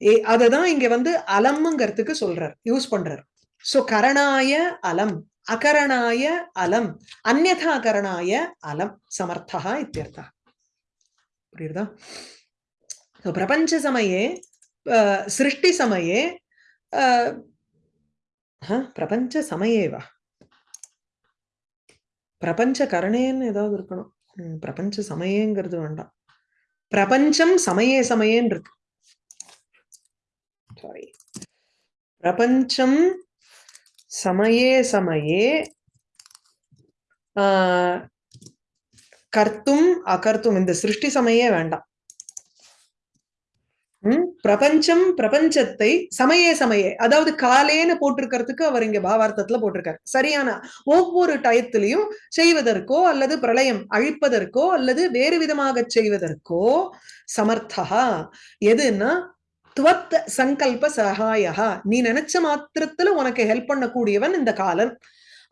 ஏ அததான் இங்க வந்து அலம்ங்கிறதுக்கு சொல்றார் யூஸ் பண்றார். சோ கரணாய அலம் அகரணாய அலம் அந்யதா கரணாய அலம் சமர்த்தா இத்தியர்த்தா. புரியுதா? பிரபஞ்ச சமயே சிருஷ்டி சமயே பிரபஞ்ச சமயேவா? பிரபஞ்ச கரணேன்னு ஏதாவது இருக்கணும். பிரபஞ்ச சமயங்கிறது வேண்டாம். பிரபஞ்சம் சமயே சமயேன்னு இருக்கு. சாரி பிரபஞ்சம் சமயே சமயே ஆஹ் கர்த்தும் அகர்த்தும் இந்த சிருஷ்டி சமயே வேண்டாம். பிரபஞ்சம் பிரபஞ்சத்தை சமயே சமயே அதாவது காலேன்னு போட்டிருக்கிறதுக்கு அவர் இங்க பாவார்த்தத்துல போட்டிருக்காரு. சரியான ஒவ்வொரு டயத்திலையும் செய்வதற்கோ அல்லது பிரளயம் அழிப்பதற்கோ அல்லது வேறு விதமாக செய்வதற்கோ சமர்த்தகா எதுன்னா துவத் சங்கல்ப சகாயா. நீ நினைச்ச மாத்திரத்துல உனக்கு ஹெல்ப் பண்ணக்கூடியவன் இந்த காலன்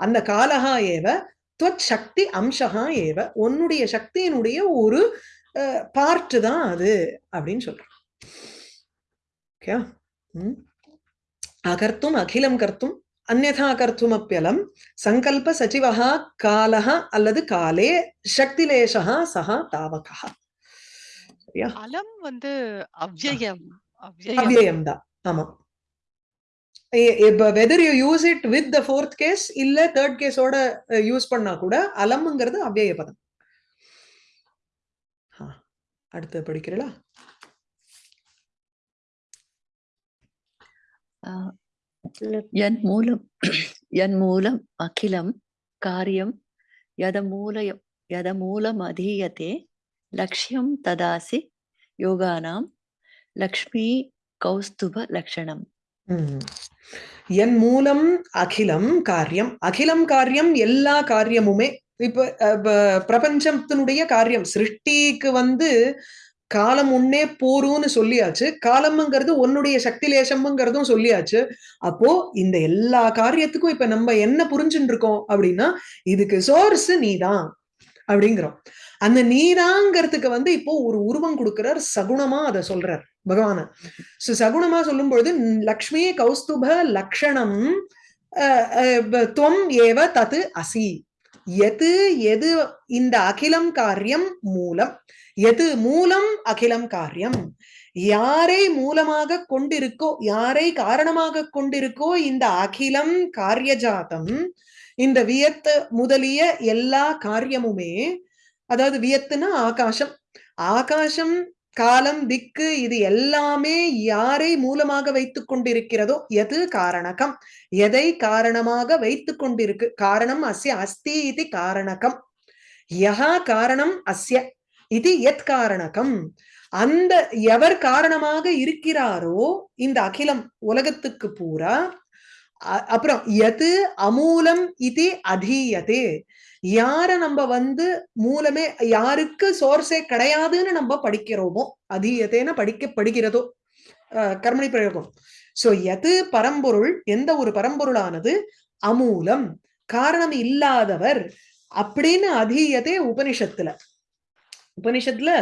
அந்த காலகா ஏவ துவத் சக்தி அம்சகா ஏவ உன்னுடைய சக்தியினுடைய ஒரு பார்ட் தான் அது அப்படின்னு சொல்றான். அகிலம் கர்த்தும் அந்நதா கர்த்துமப்பியலம் சங்கல்ப சச்சிவஹா காலஹ அல்லது காலே சக்திலேஷா சஹா தாவகா அலம் வந்து அவ்யயம் அவ்யயம் அவ்யயம் தான் ஆமா whether you use it with the fourth case இல்ல தேர்ட் கேஸோட யூஸ் பண்ணா கூட அலம்ங்கிறது அவ்யய பதம் ஆ, அடுத்து படிக்கிறீங்களா என் மூலம் என் மூலம் அகிலம் காரியம் யதமூலயம் யதமூலம் அதீயத்தே லட்சியம் ததாசி யோகானாம் லக்ஷ்மி கௌஸ்துப லக்ஷணம். என் மூலம் அகிலம் காரியம் அகிலம் காரியம் எல்லா காரியமுமே இப்ப பிரபஞ்சத்தினுடைய காரியம் சிருஷ்டிக்கு வந்து காலம் உன்னே போரும்னு சொல்லியாச்சு. காலம்ங்கிறது உன்னுடைய சக்தி லேசம்ங்கிறதும் சொல்லியாச்சு. அப்போ இந்த எல்லா காரியத்துக்கும் இப்ப நம்ம என்ன புரிஞ்சுட்டு இருக்கோம் அப்படின்னா இதுக்கு சோர்ஸ் நீதான் அப்படிங்கிறோம். அந்த நீதாங்கிறதுக்கு வந்து இப்போ ஒரு உருவம் கொடுக்கிறார் சகுணமா அதை சொல்றார் பகவான. சோ சகுணமா சொல்லும் பொழுது லக்ஷ்மி கௌஸ்துப லக்ஷணம் அஹ், அஹ், துவம் ஏவ தத்து அசி. எது எது இந்த அகிலம் காரியம் மூலம் எது மூலம் அகிலம் காரியம்? யாரை மூலமாக கொண்டிருக்கோ யாரை காரணமாக கொண்டிருக்கோ இந்த அகிலம் காரியஜாதம் இந்த வியத்து முதலிய எல்லா காரியமுமே அதாவது வியத்துனா ஆகாசம் ஆகாசம் காலம் திக்கு இது எல்லாமே யாரை மூலமாக வைத்துக் கொண்டிருக்கிறதோ எது காரணகம்? எதை காரணமாக வைத்துக் கொண்டிருக்கு? காரணம் அஸ்ய அஸ்தி இது காரணகம். யஹா காரணம் அஸ்ய. இது எத் காரணகம். அந்த எவர் காரணமாக இருக்கிறாரோ இந்த அகிலம் உலகத்துக்கு பூரா அ- அப்புறம் எது அமூலம் இது அதீயதே. யார நம்ம வந்து மூலமே யாருக்கு சோர்ஸே கிடையாதுன்னு நம்ம படிக்கிறோமோ அதீயத்தேன்னு படிக்கப்படுகிறதோ கர்மணி பிரயோகம். சோ எது பரம்பொருள் எந்த ஒரு பரம்பொருளானது அமூலம் காரணம் இல்லாதவர் அப்படின்னு அதீயதே உபனிஷத்துல. உபனிஷத்துல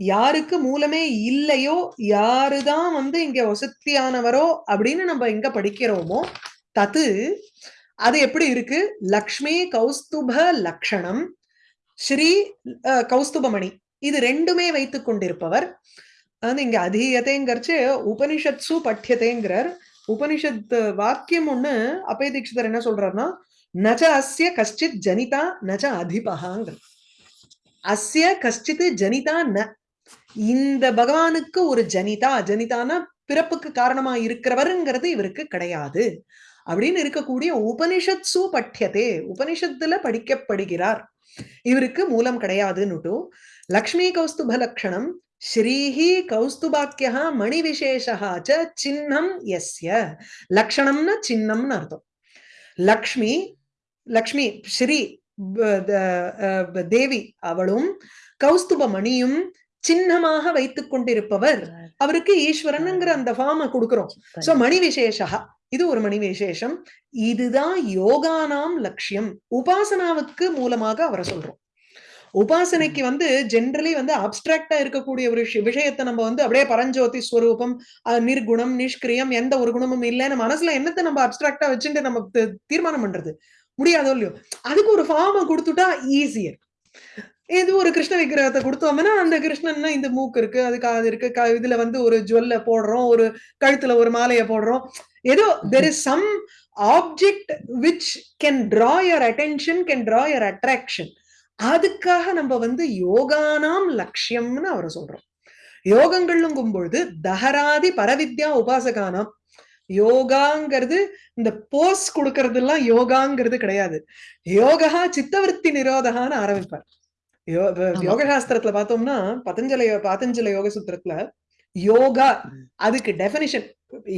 யாருக்கு மூலமே இல்லையோ யாருதான் வந்து இங்க வசத்தியானவரோ அப்படின்னு நம்ம எங்க படிக்கிறோமோ தத்து அது எப்படி இருக்கு? லக்ஷ்மி கௌஸ்துப லக்ஷணம் ஸ்ரீ அஹ், கௌஸ்துபமணி. இது ரெண்டுமே வைத்துக் கொண்டிருப்பவர். அது இங்க அதீயத்தைங்கிறச்சு உபனிஷத்சு பட்டியத்தைங்கிறார் உபனிஷத் வாக்கியம் ஒண்ணு அப்பய தீட்சிதர் என்ன சொல்றாருன்னா நச்ச அஸ்ய கஷ்டித் ஜனிதா நச்ச அதிபகாங்கிறார் அஸ்ய கஷ்டித்து ஜனிதா ந. இந்த பகவானுக்கு ஒரு ஜனிதா ஜனிதானா பிறப்புக்கு காரணமா இருக்கிறவருங்கிறது இவருக்கு கிடையாது. அப்படின்னு இருக்கக்கூடிய உபனிஷத் சு பட்டியதே உபனிஷத்துல படிக்கப்படுகிறார். இவருக்கு மூலம் கிடையாதுன்னுட்டு லக்ஷ்மி கௌஸ்துப லக்ஷணம் ஸ்ரீஹி கௌஸ்துபாக்கியா மணி விசேஷா சின்னம் எஸ்ய லக்ஷணம்னா சின்னம்னு அர்த்தம். லக்ஷ்மி லக்ஷ்மி ஸ்ரீ தேவி அவளும் கௌஸ்துப மணியும் சின்னமாக வைத்துக் கொண்டிருப்பவர். அவருக்கு ஈஸ்வரனுங்கிற அந்த ஃபார்மை கொடுக்கிறோம். சோ மணி விசேஷா இது ஒரு மணி விசேஷம் இதுதான் யோகானாம் லட்சியம். உபாசனாவுக்கு மூலமாக அவரை சொல்றோம். உபாசனைக்கு வந்து ஜென்ரலி வந்து அப்டிராக்டா இருக்கக்கூடிய ஒரு விஷய- விஷயத்தை நம்ம வந்து அப்படியே பரஞ்சோதி ஸ்வரூபம் நிர்குணம் நிஷ்கிரியம் எந்த ஒரு குணமும் இல்லைன்னு மனசுல என்னத்தை நம்ம அப்டிராக்டா வச்சுட்டு நம்ம தீர்மானம் பண்றது? முடியாதோ இல்லையோ. அதுக்கு ஒரு ஃபார்மை கொடுத்துட்டா ஈஸியர் இது ஒரு கிருஷ்ண விக்கிரகத்தை கொடுத்தோம்னா அந்த கிருஷ்ணன்னா இந்த மூக்கு இருக்கு அது காது இருக்கு. இதுல வந்து ஒரு ஜுவல்ல போடுறோம் ஒரு கழுத்துல ஒரு மாலையை போடுறோம். ஏதோ there is some object which can draw your attention can draw your attraction அதுக்காக நம்ம வந்து யோகானாம் லட்சியம்னு அவரை சொல்றோம். யோகங்கள்ங்கும் பொழுது தஹராதி பரவித்யா உபாசகானாம். யோகாங்கிறது இந்த போஸ் கொடுக்கறது எல்லாம் யோகாங்கிறது கிடையாது. யோகா சித்தவருத்தி நிரோதகான்னு ஆரம்பிப்பார். யோக சாஸ்திரத்துல பார்த்தோம்னா பதஞ்சல பாத்தஞ்சல யோக சூத்திரத்துல யோகா அதுக்கு டெபினிஷன்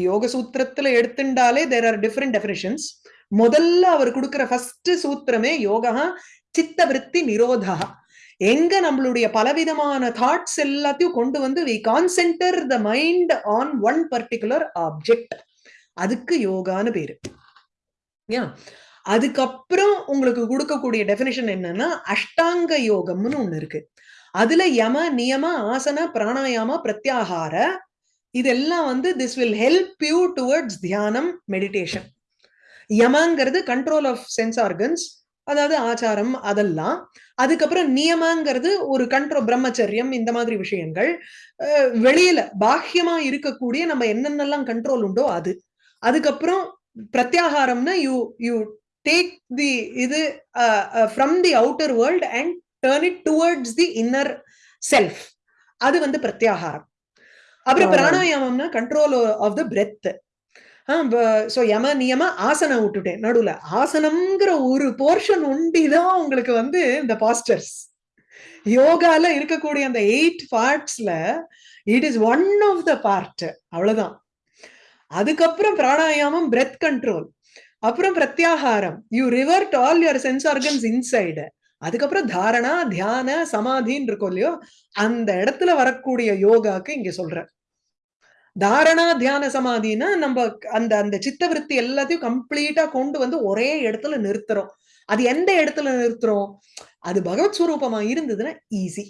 யோக சூத்திரத்துல எடுத்துட்டாலே தேர் ஆர் டிஃபரெண்ட் டெபினிஷன்ஸ் முதல்ல அவர் கொடுக்கிற ஃபர்ஸ்ட் சூத்திரமே யோகா சித்த விருத்தி நிரோதா எங்க நம்மளுடைய பலவிதமான தாட்ஸ் எல்லாத்தையும் கொண்டு வந்து we concentrate the mind on one particular object அதுக்கு யோகான்னு பேரு. ஏன் அதுக்கப்புறம் உங்களுக்கு கொடுக்கக்கூடிய டெபினிஷன் என்னன்னா அஷ்டாங்க யோகம்னு ஒண்ணு இருக்கு. அதுல யம நியம ஆசன பிராணாயாம பிரத்யாகார இதெல்லாம் வந்து this will help you towards தியானம் மெடிடேஷன் யமங்கிறது கண்ட்ரோல் ஆஃப் சென்ஸ் ஆர்கன்ஸ் அதாவது ஆச்சாரம் அதெல்லாம். அதுக்கப்புறம் நியமங்கிறது ஒரு கண்ட்ரோல் பிரம்மச்சரியம் இந்த மாதிரி விஷயங்கள். வெளியில பாஹ்யமா இருக்கக்கூடிய நம்ம என்னென்னலாம் கண்ட்ரோல் உண்டோ அது. அதுக்கப்புறம் பிரத்யாகாரம்னா யூ யூ டேக் தி இது from the outer world and turn it towards the inner self அது வந்து பிரத்யாகாரம். அப்புறம். பிராணாயாமம்னா control of the breath so யம நியம ஆசனம் விட்டுட்டேன். நடுவுல ஆசனம்ங்கிற ஒரு போர்ஷன் ஒண்டிதான் உங்களுக்கு வந்து இந்த பாஸ்டர்ஸ் யோகால இருக்கக்கூடிய அந்த eight பார்ட்ஸ்ல it is one of the part அவ்வளவுதான். அதுக்கப்புறம் பிராணாயாமம் பிரெத் கண்ட்ரோல் அப்புறம் பிரத்யாகாரம். You revert all your sense organs inside அதுக்கப்புறம் தாரணா தியான சமாதின்னு இருக்கும் இல்லையோ அந்த இடத்துல வரக்கூடிய யோகாக்கு இங்க சொல்றேன். தாரணா தியான சமாதினா நம்ம அந்த அந்த சித்தவிருத்தி எல்லாத்தையும் கம்ப்ளீட்டா கொண்டு வந்து ஒரே இடத்துல நிறுத்துறோம். அது எந்த இடத்துல நிறுத்துறோம்? அது பகவத் ஸ்வரூபமா இருந்ததுன்னா ஈஸி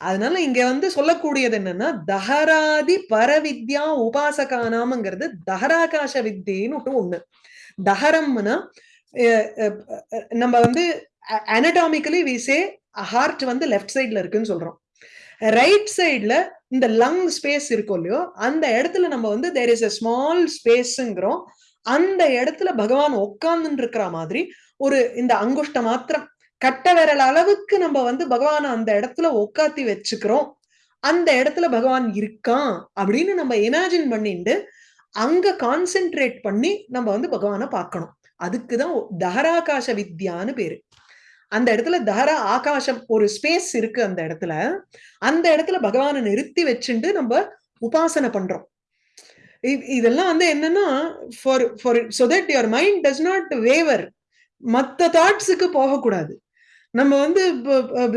அதனால இங்க வந்து சொல்லக்கூடியது என்னன்னா தஹராதி பரவித்யா உபாசகானாம்ங்கிறது தஹராகாச வித்தின்னு ஒண்ணு. தஹரம்னா நம்ம வந்து அனடாமிக்கலி விசே ஹார்ட் வந்து லெஃப்ட் சைட்ல இருக்குன்னு சொல்றோம். ரைட் சைட்ல இந்த லங் ஸ்பேஸ் இருக்கும் இல்லையோ அந்த இடத்துல நம்ம வந்து தேர் இஸ் அ ஸ்மால் ஸ்பேஸ்ங்கிறோம் அந்த இடத்துல பகவான் உட்கார்ந்து இருக்கிற மாதிரி ஒரு இந்த அங்குஷ்ட மாத்திரம் கட்ட விரல் அளவுக்கு நம்ம வந்து பகவானை அந்த இடத்துல உட்காத்தி வச்சுக்கிறோம். அந்த இடத்துல பகவான் இருக்கான் அப்படின்னு நம்ம இமேஜின் பண்ணிட்டு அங்க கான்சென்ட்ரேட் பண்ணி நம்ம வந்து பகவானை பார்க்கணும். அதுக்குதான் தஹராகாச வித்யான்னு பேரு. அந்த இடத்துல தஹரா ஆகாசம் ஒரு ஸ்பேஸ் இருக்கு அந்த இடத்துல. அந்த இடத்துல பகவானை நிறுத்தி வச்சுட்டு நம்ம உபாசனை பண்றோம். இதெல்லாம் வந்து என்னன்னா for for so that your mind does not waver மத்த தாட்ஸுக்கு போகக்கூடாது. நம்ம வந்து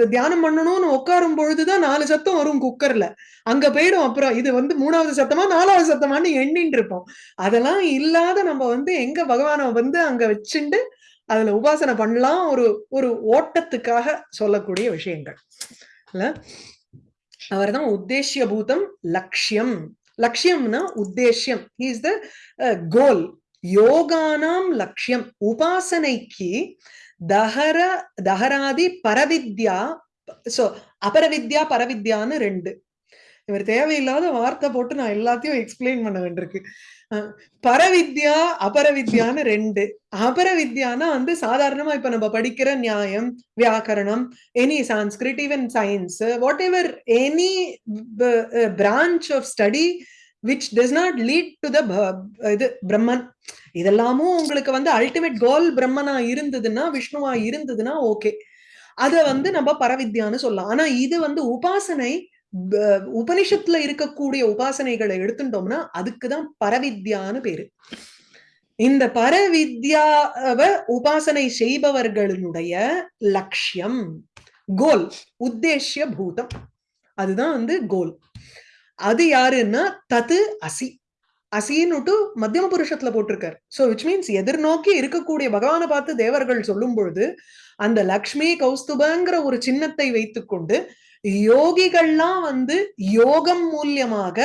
தியானம் பண்ணணும்னு உட்காரும் பொழுதுதான் நாலு சத்தம் வரும் குக்கர்ல. அங்க போயிடும் அப்புறம் இது வந்து மூணாவது சத்தமா நாலாவது சத்தமான்னு எண்ணின்னு இருப்போம். அதெல்லாம் இல்லாத நம்ம வந்து எங்க பகவானை வந்து அங்க வச்சுண்டு அதுல உபாசனை பண்ணலாம் ஒரு ஒரு ஓட்டத்துக்காக சொல்லக்கூடிய விஷயங்கள். இல்ல? அவர்தான் உத்தேசிய பூதம் லட்சியம் லட்சியம்னா உத்தேசியம். இஸ் த கோல் யோகானாம் லட்சியம் உபாசனைக்கு தஹர தஹராதி பரவித்யா சோ அபரவித்யா பரவித்யான்னு ரெண்டு. இவர் தேவையில்லாத வார்த்தை போட்டு நான் எல்லாத்தையும் எக்ஸ்பிளைன் பண்ண வேண்டியிருக்கு. பரவித்யா அபரவித்யான்னு ரெண்டு. அபரவித்யானா வந்து சாதாரணமா இப்ப நம்ம படிக்கிற நியாயம் வியாக்கரணம் any Sanskrit even science whatever any branch of study which does not lead to the இது பிரம்மன் இதெல்லாமும் உங்களுக்கு வந்து அல்டிமேட் கோல் பிரம்மனா இருந்ததுன்னா விஷ்ணுவா இருந்ததுன்னா ஓகே அத வந்து நம்ம பரவித்யான்னு சொல்லலாம். ஆனா இது வந்து உபாசனை உபனிஷத்துல இருக்கக்கூடிய உபாசனைகளை எடுத்துட்டோம்னா அதுக்குதான் பரவித்யான்னு பேரு. இந்த பரவித்யாவை உபாசனை செய்பவர்களுடைய லட்சியம் கோல் உத்தேசிய பூதம். அதுதான் வந்து கோல் அது யாருன்னா தது அசி. அசின்னுட்டு மத்தியம புருஷத்துல போட்டிருக்காரு. சோ விச் மீன்ஸ் எதிர்நோக்கி இருக்கக்கூடிய பகவானை பார்த்து தேவர்கள் சொல்லும் பொழுது அந்த லக்ஷ்மி கௌஸ்துபங்கிற ஒரு சின்னத்தை வைத்துக்கொண்டு யோகிகள்லாம் வந்து யோகம் மூலியமாக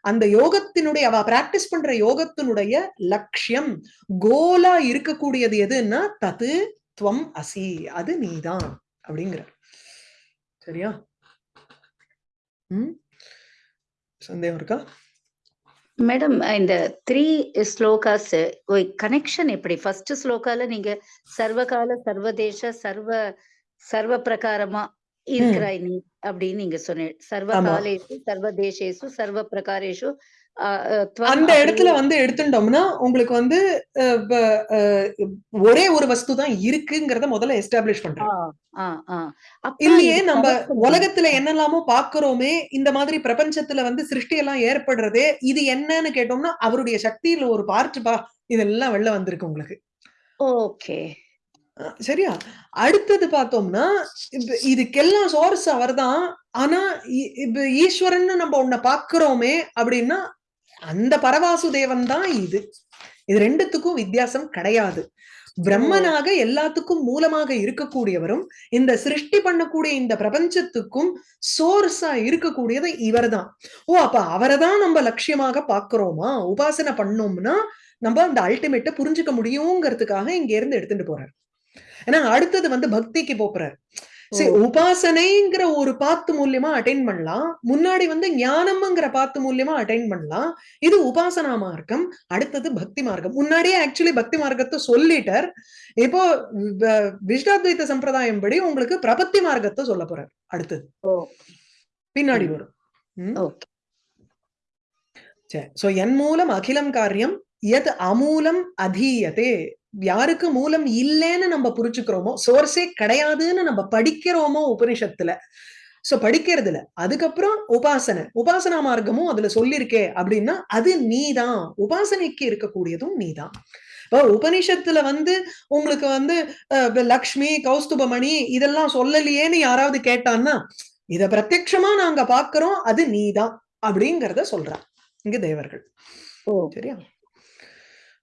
அந்த யோகத்தினுடைய அவ பிராக்டிஸ் பண்ற யோகத்தினுடைய லட்சியம் கோலா இருக்கக்கூடியது எதுன்னா தது துவம் அசி அது நீதான் அப்படிங்கிறார். சரியா? ம்? சந்தேகம் இருக்கா? மேடம் இந்த த்ரீ ஸ்லோகாஸ் கனெக்ஷன் எப்படி? ஃபர்ஸ்ட் ஸ்லோகால நீங்க சர்வகால சர்வதேச சர்வ சர்வ பிரகாரமா இருக்கிறாய் நீ அப்படின்னு நீங்க சொன்னீங்க சர்வ ஆமா. காலேஷு சர்வ பிரகாரேஷு அந்த இடத்துல வந்து எடுத்துட்டோம்னா உங்களுக்கு வந்து ஒரே ஒரு வஸ்து தான் இருக்குங்கிறத முதல்ல எஸ்டாப்ளிஷ். அப்ப இல்லையே நம்ம. உலகத்துல என்னெல்லாமோ பாக்குறோமே இந்த மாதிரி பிரபஞ்சத்துல வந்து சிருஷ்டி எல்லாம் ஏற்படுறதே இது என்னன்னு கேட்டோம்னா அவருடைய சக்தியில ஒரு பார்ட் பா இதெல்லாம் வெளில வந்திருக்கு உங்களுக்கு. ஓகே. சரியா? அடுத்தது பார்த்தோம்னா இதுக்கெல்லாம் சோர்ஸ் அவர்தான். ஆனா இ- இப்ப ஈஸ்வரன் நம்ம உன்னை பாக்குறோமே அப்படின்னா அந்த பரவாசுதேவன் தான் இது. இது ரெண்டுத்துக்கும் வித்தியாசம் கிடையாது. பிரம்மனாக எல்லாத்துக்கும் மூலமாக இருக்கக்கூடியவரும் இந்த சிருஷ்டி பண்ணக்கூடிய இந்த பிரபஞ்சத்துக்கும் சோர்ஸா இருக்கக்கூடியது இவர்தான். ஓ அப்ப அவரை தான் நம்ம லட்சியமாக பாக்குறோமா உபாசனை பண்ணோம்னா நம்ம அந்த அல்டிமேட்டை புரிஞ்சுக்க முடியுங்கிறதுக்காக இங்க இருந்து எடுத்துட்டு போறார். ஏன்னா அடுத்தது வந்து பக்திக்கு போறார். சரி. உபாசனைங்கிற ஒரு பாத்து மூலியமா அட்டைன் பண்ணலாம். முன்னாடி வந்து ஞானம்ங்கிற பாத்து மூலியமா அட்டைன் பண்ணலாம். இது உபாசனா மார்க்கம் அடுத்தது பக்தி மார்க்கம். முன்னாடியே ஆக்சுவலி பக்தி மார்க்கத்தை சொல்லிட்டார். இப்போ வ- விசிஷ்டாத்வைத சம்பிரதாயம் படி உங்களுக்கு பிரபத்தி மார்க்கத்தை சொல்ல போறார். அடுத்தது. பின்னாடி. வரும். சரி சோ என் மூலம் அகிலம் காரியம் எது அமூலம் அதீயதே. யாருக்கு மூலம் இல்லைன்னு நம்ம புரிச்சுக்கிறோமோ சோர்ஸே கிடையாதுன்னு நம்ம படிக்கிறோமோ உபனிஷத்துல. சோ படிக்கிறதுல அதுக்கப்புறம் உபாசனை. உபாசனா மார்க்கமும் அதுல சொல்லியிருக்கே அப்படின்னா அது நீதான். உபாசனைக்கு இருக்கக்கூடியதும் நீதான். இப்போ உபனிஷத்துல வந்து உங்களுக்கு வந்து லக்ஷ்மி கௌஸ்துபமணி இதெல்லாம் சொல்லலையேன்னு யாராவது கேட்டான்னா இத பிரத்யக்ஷமா நாங்க பாக்குறோம் அது நீதான் அப்படிங்கறத சொல்றான் இங்க தேவர்கள். ஓ. சரியா?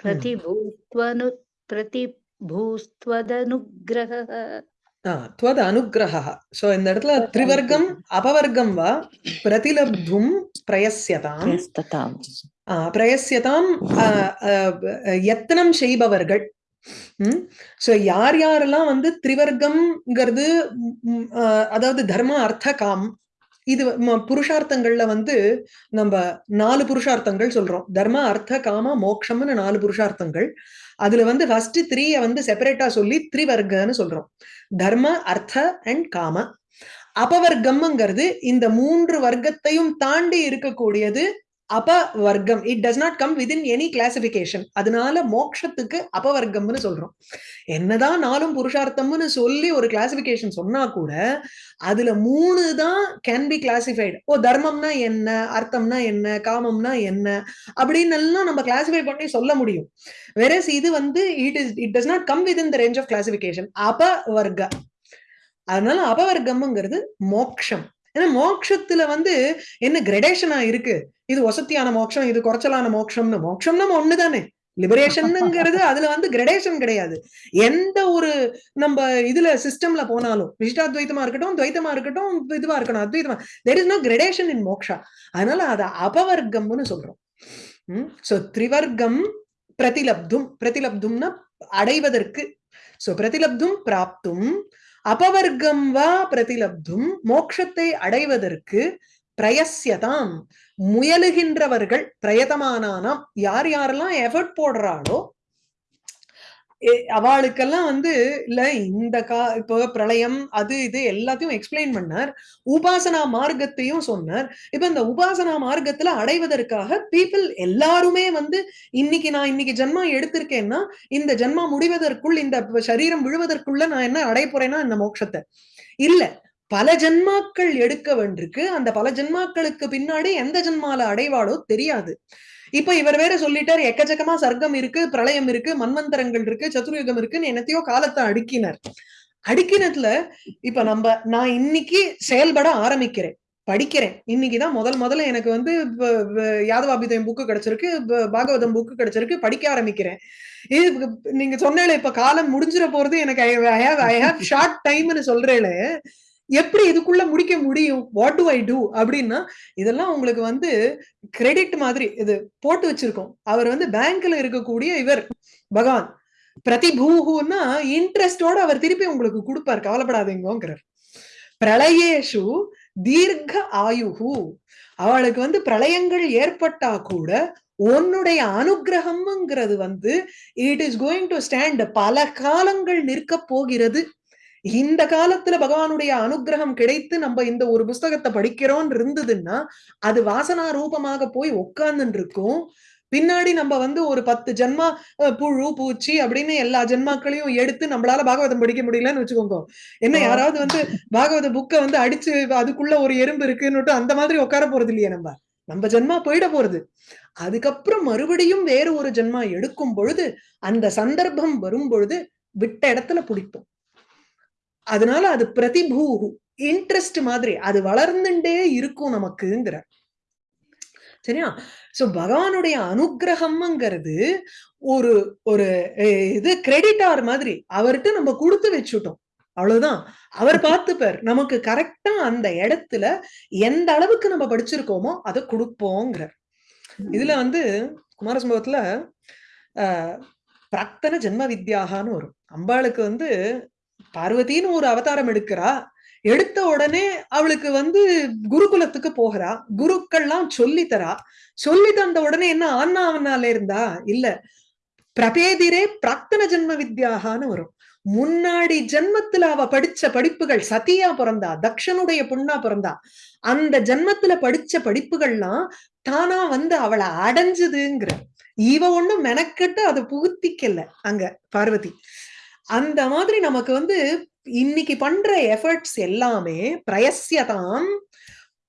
प्रतिभूस्त्वनु प्रतिभूस्त्वदनुग्रहः त्वद अनुग्रहः सो இந்த இடத்துல திரிவர்க்கம் அபவர்க்கம் வா பிரதிலப்தும் பிரயஸ்யதாம் பிரயஸ்ததாம் ஆ, பிரயஸ்யதாம் ஆ, ஆ, யத்தனம் செய்பவர்கள் சோ யார் யாரெல்லாம் வந்து திரிவர்க்கம்ங்கிறது ம், ம், ஆ, அதாவது தர்ம அர்த்த காம் இது புருஷார்த்தங்கள்ல வந்து நம்ம நாலு புருஷார்த்தங்கள் சொல்றோம். தர்ம அர்த்த காம மோக்ஷம்னு நாலு புருஷார்த்தங்கள். அதுல வந்து ஃபர்ஸ்ட் த்ரீய வந்து செப்பரேட்டா சொல்லி த்ரிவர்க்கன்னு சொல்றோம். தர்ம அர்த்த அண்ட் காம. அபவர்க்கம்ங்கிறது இந்த மூன்று வர்க்கத்தையும் தாண்டி இருக்கக்கூடியது அபவர்க்கம். It does not come within any classification அதனால மோக்ஷத்துக்கு அபவர்க்கம்னு சொல்றோம். என்னதான் நாலும் புருஷார்த்தம்னு சொல்லி ஒரு கிளாசிபிகேஷன் சொன்னா கூட அதுல மூணு தான் கேன் பி கிளாசிஃபைடு ஓ தர்மம்னா என்ன அர்த்தம்னா என்ன காமம்னா என்ன அப்படின்னு எல்லாம் நம்ம கிளாசிஃபை பண்ணி சொல்ல முடியும். வெரஸ் இது வந்து it is it does not come within the range of classification அபவர்க்க. அதனால அபவர்க்கம்ங்கிறது மோக்ஷம். ஏன்னா மோட்சத்துல வந்து என்ன கிரடேஷனா இருக்கு? இது வசத்தியான மோட்சம் இது குறைச்சலான மோட்சம்னு. மோட்சம்னா ஒண்ணுதானே. லிபரேஷன்ங்கிறது அதுல வந்து கிரடேஷன் கிடையாது. எந்த ஒரு நம்ம இதுல சிஸ்டம்ல போனாலும் விசிஷ்டாத்வைத்தமா இருக்கட்டும் துவைத்தமா இருக்கட்டும் இதுவா இருக்கணும் அத்வைத்தமா. There is no gradation in moksha. அதனால அத அபவர்க்கம்னு சொல்றோம். சோ திரிவர்க்கம் பிரதிலப்தும். பிரதிலப்தும்னா அடைவதற்கு. சோ பிரதிலப்தும் பிராப்தும். அபவர்க்கம் வா பிரதிலப்தும் மோட்சத்தை அடைவதற்கு பிரயசியதாம் முயலுகின்றவர்கள் பிரயத்தமானானாம் யார் யாரெல்லாம் எஃபர்ட் போடுறாளோ அவளுக்கெல்லாம் வந்து இல்ல இந்த கா இப்போ பிரளயம் அது இது எல்லாத்தையும் எக்ஸ்பிளைன் பண்ணார். உபாசனா மார்க்கத்தையும் சொன்னார். இப்ப இந்த உபாசனா மார்க்கத்துல அடைவதற்காக பீப்புள் எல்லாருமே வந்து இன்னைக்கு நான் இன்னைக்கு ஜென்மா எடுத்திருக்கேன்னா இந்த ஜென்மா முடிவதற்குள் இந்த சரீரம் விழுவதற்குள்ள நான் என்ன அடைய போறேன்னா இந்த மோட்சத்தை. இல்ல பல ஜென்மாக்கள் எடுக்க வேண்டிருக்கு அந்த பல ஜென்மாக்களுக்கு பின்னாடி எந்த ஜென்மால அடைவாளோ தெரியாது. இப்ப இவர் வேற சொல்லிட்டார் எக்கச்சக்கமா சர்க்கம் இருக்கு பிரளயம் இருக்கு மன்வந்தரங்கள் இருக்கு சதுர்யுகம் இருக்குன்னு என்னத்தையோ காலத்தை அடுக்கினார். அடுக்கினதுல இப்ப நம்ம நான் இன்னைக்கு செயல்பட ஆரம்பிக்கிறேன் படிக்கிறேன். இன்னைக்குதான் முதல் முதல்ல எனக்கு வந்து யாதவாபிதயம் புக்கு கிடைச்சிருக்கு பாகவதம் புக்கு கிடைச்சிருக்கு படிக்க ஆரம்பிக்கிறேன். இது நீங்க சொன்னேல இப்ப காலம் முடிஞ்சிட போறது எனக்கு I have I have short டைம்னு சொல்றேன் எப்படி இதுக்குள்ள முடிக்க முடியும்? வாட் டு ஐ டூ அப்படின்னா இதெல்லாம் உங்களுக்கு வந்து கிரெடிட் மாதிரி இது போட்டு வச்சிருக்கோம். அவர் வந்து பேங்க்ல இருக்கக்கூடிய இவர் பகவான். பிரதிபூகுன்னா இன்ட்ரெஸ்டோட அவர் திருப்பி உங்களுக்கு கொடுப்பார். கவலைப்படாதீங்கிறார் பிரளயேஷு தீர்க்க ஆயுகு அவளுக்கு வந்து பிரளயங்கள் ஏற்பட்டா கூட உன்னுடைய அனுகிரகம்ங்கிறது வந்து it is going to stand பல காலங்கள் நிற்க போகிறது. இந்த காலத்துல பகவானுடைய அனுகிரகம் கிடைத்து நம்ம இந்த ஒரு புஸ்தகத்தை படிக்கிறோம்னு இருந்ததுன்னா அது வாசனா ரூபமாக போய் உட்கார்ந்துட்டு இருக்கும் பின்னாடி நம்ம வந்து ஒரு பத்து ஜென்மா புழு பூச்சி அப்படின்னு எல்லா ஜென்மாக்களையும் எடுத்து நம்மளால பாகவதம் படிக்க முடியலன்னு வச்சுக்கோங்க. என்ன. யாராவது வந்து பாகவத புக்கை வந்து அடிச்சு அதுக்குள்ள ஒரு எறும்பு இருக்குன்னுட்டு அந்த மாதிரி உட்கார போறது இல்லையே நம்ம. நம்ம ஜென்மா போயிட போறது. அதுக்கப்புறம் மறுபடியும் வேறு ஒரு ஜென்மா எடுக்கும் பொழுது அந்த சந்தர்ப்பம் வரும் பொழுது விட்ட இடத்துல பிடிப்போம். அதனால அது பிரதிபூ இன்ட்ரெஸ்ட் மாதிரி அது வளர்ந்துட்டே இருக்கும் நமக்குங்கிற. சரியா? சோ பகவானுடைய அனுகிரகம்ங்கிறது ஒரு ஒரு இது கிரெடிட்டார் மாதிரி. அவர்கிட்ட நம்ம கொடுத்து வச்சுட்டோம். அவ்வளவுதான். அவர் பார்த்துப்பார் நமக்கு கரெக்டா அந்த இடத்துல எந்த அளவுக்கு நம்ம படிச்சிருக்கோமோ அதை கொடுப்போங்கிறார் இதுல வந்து குமாரசம்பவத்துல ஆஹ் பிராக்தன ஜென்ம வித்யாகான்னு வரும். அம்பாளுக்கு வந்து பார்வதின்னு ஒரு அவதாரம் எடுக்கிறா. எடுத்த உடனே அவளுக்கு வந்து குருகுலத்துக்கு போகிறா. குருக்கள்லாம் சொல்லி தரா. சொல்லி தந்த உடனே என்ன ஆன்னா அவனால இருந்தா? இல்ல. பிரபேதிரே பிராக்தன ஜென்ம வித்யாகான்னு வரும். முன்னாடி ஜென்மத்துல அவ படிச்ச படிப்புகள் சதியா பிறந்தா தக்ஷனுடைய பொண்ணா பிறந்தா அந்த ஜென்மத்துல படிச்ச படிப்புகள்லாம் தானா வந்து அவளை அடைஞ்சதுங்கிற. இவ ஒண்ணும் மெனக்கெட்டு அதை புகுத்திக்கல அங்க பார்வதி. அந்த மாதிரி நமக்கு வந்து இன்னைக்கு பண்ற எஃபர்ட்ஸ் எல்லாமே பிரயசியதாம்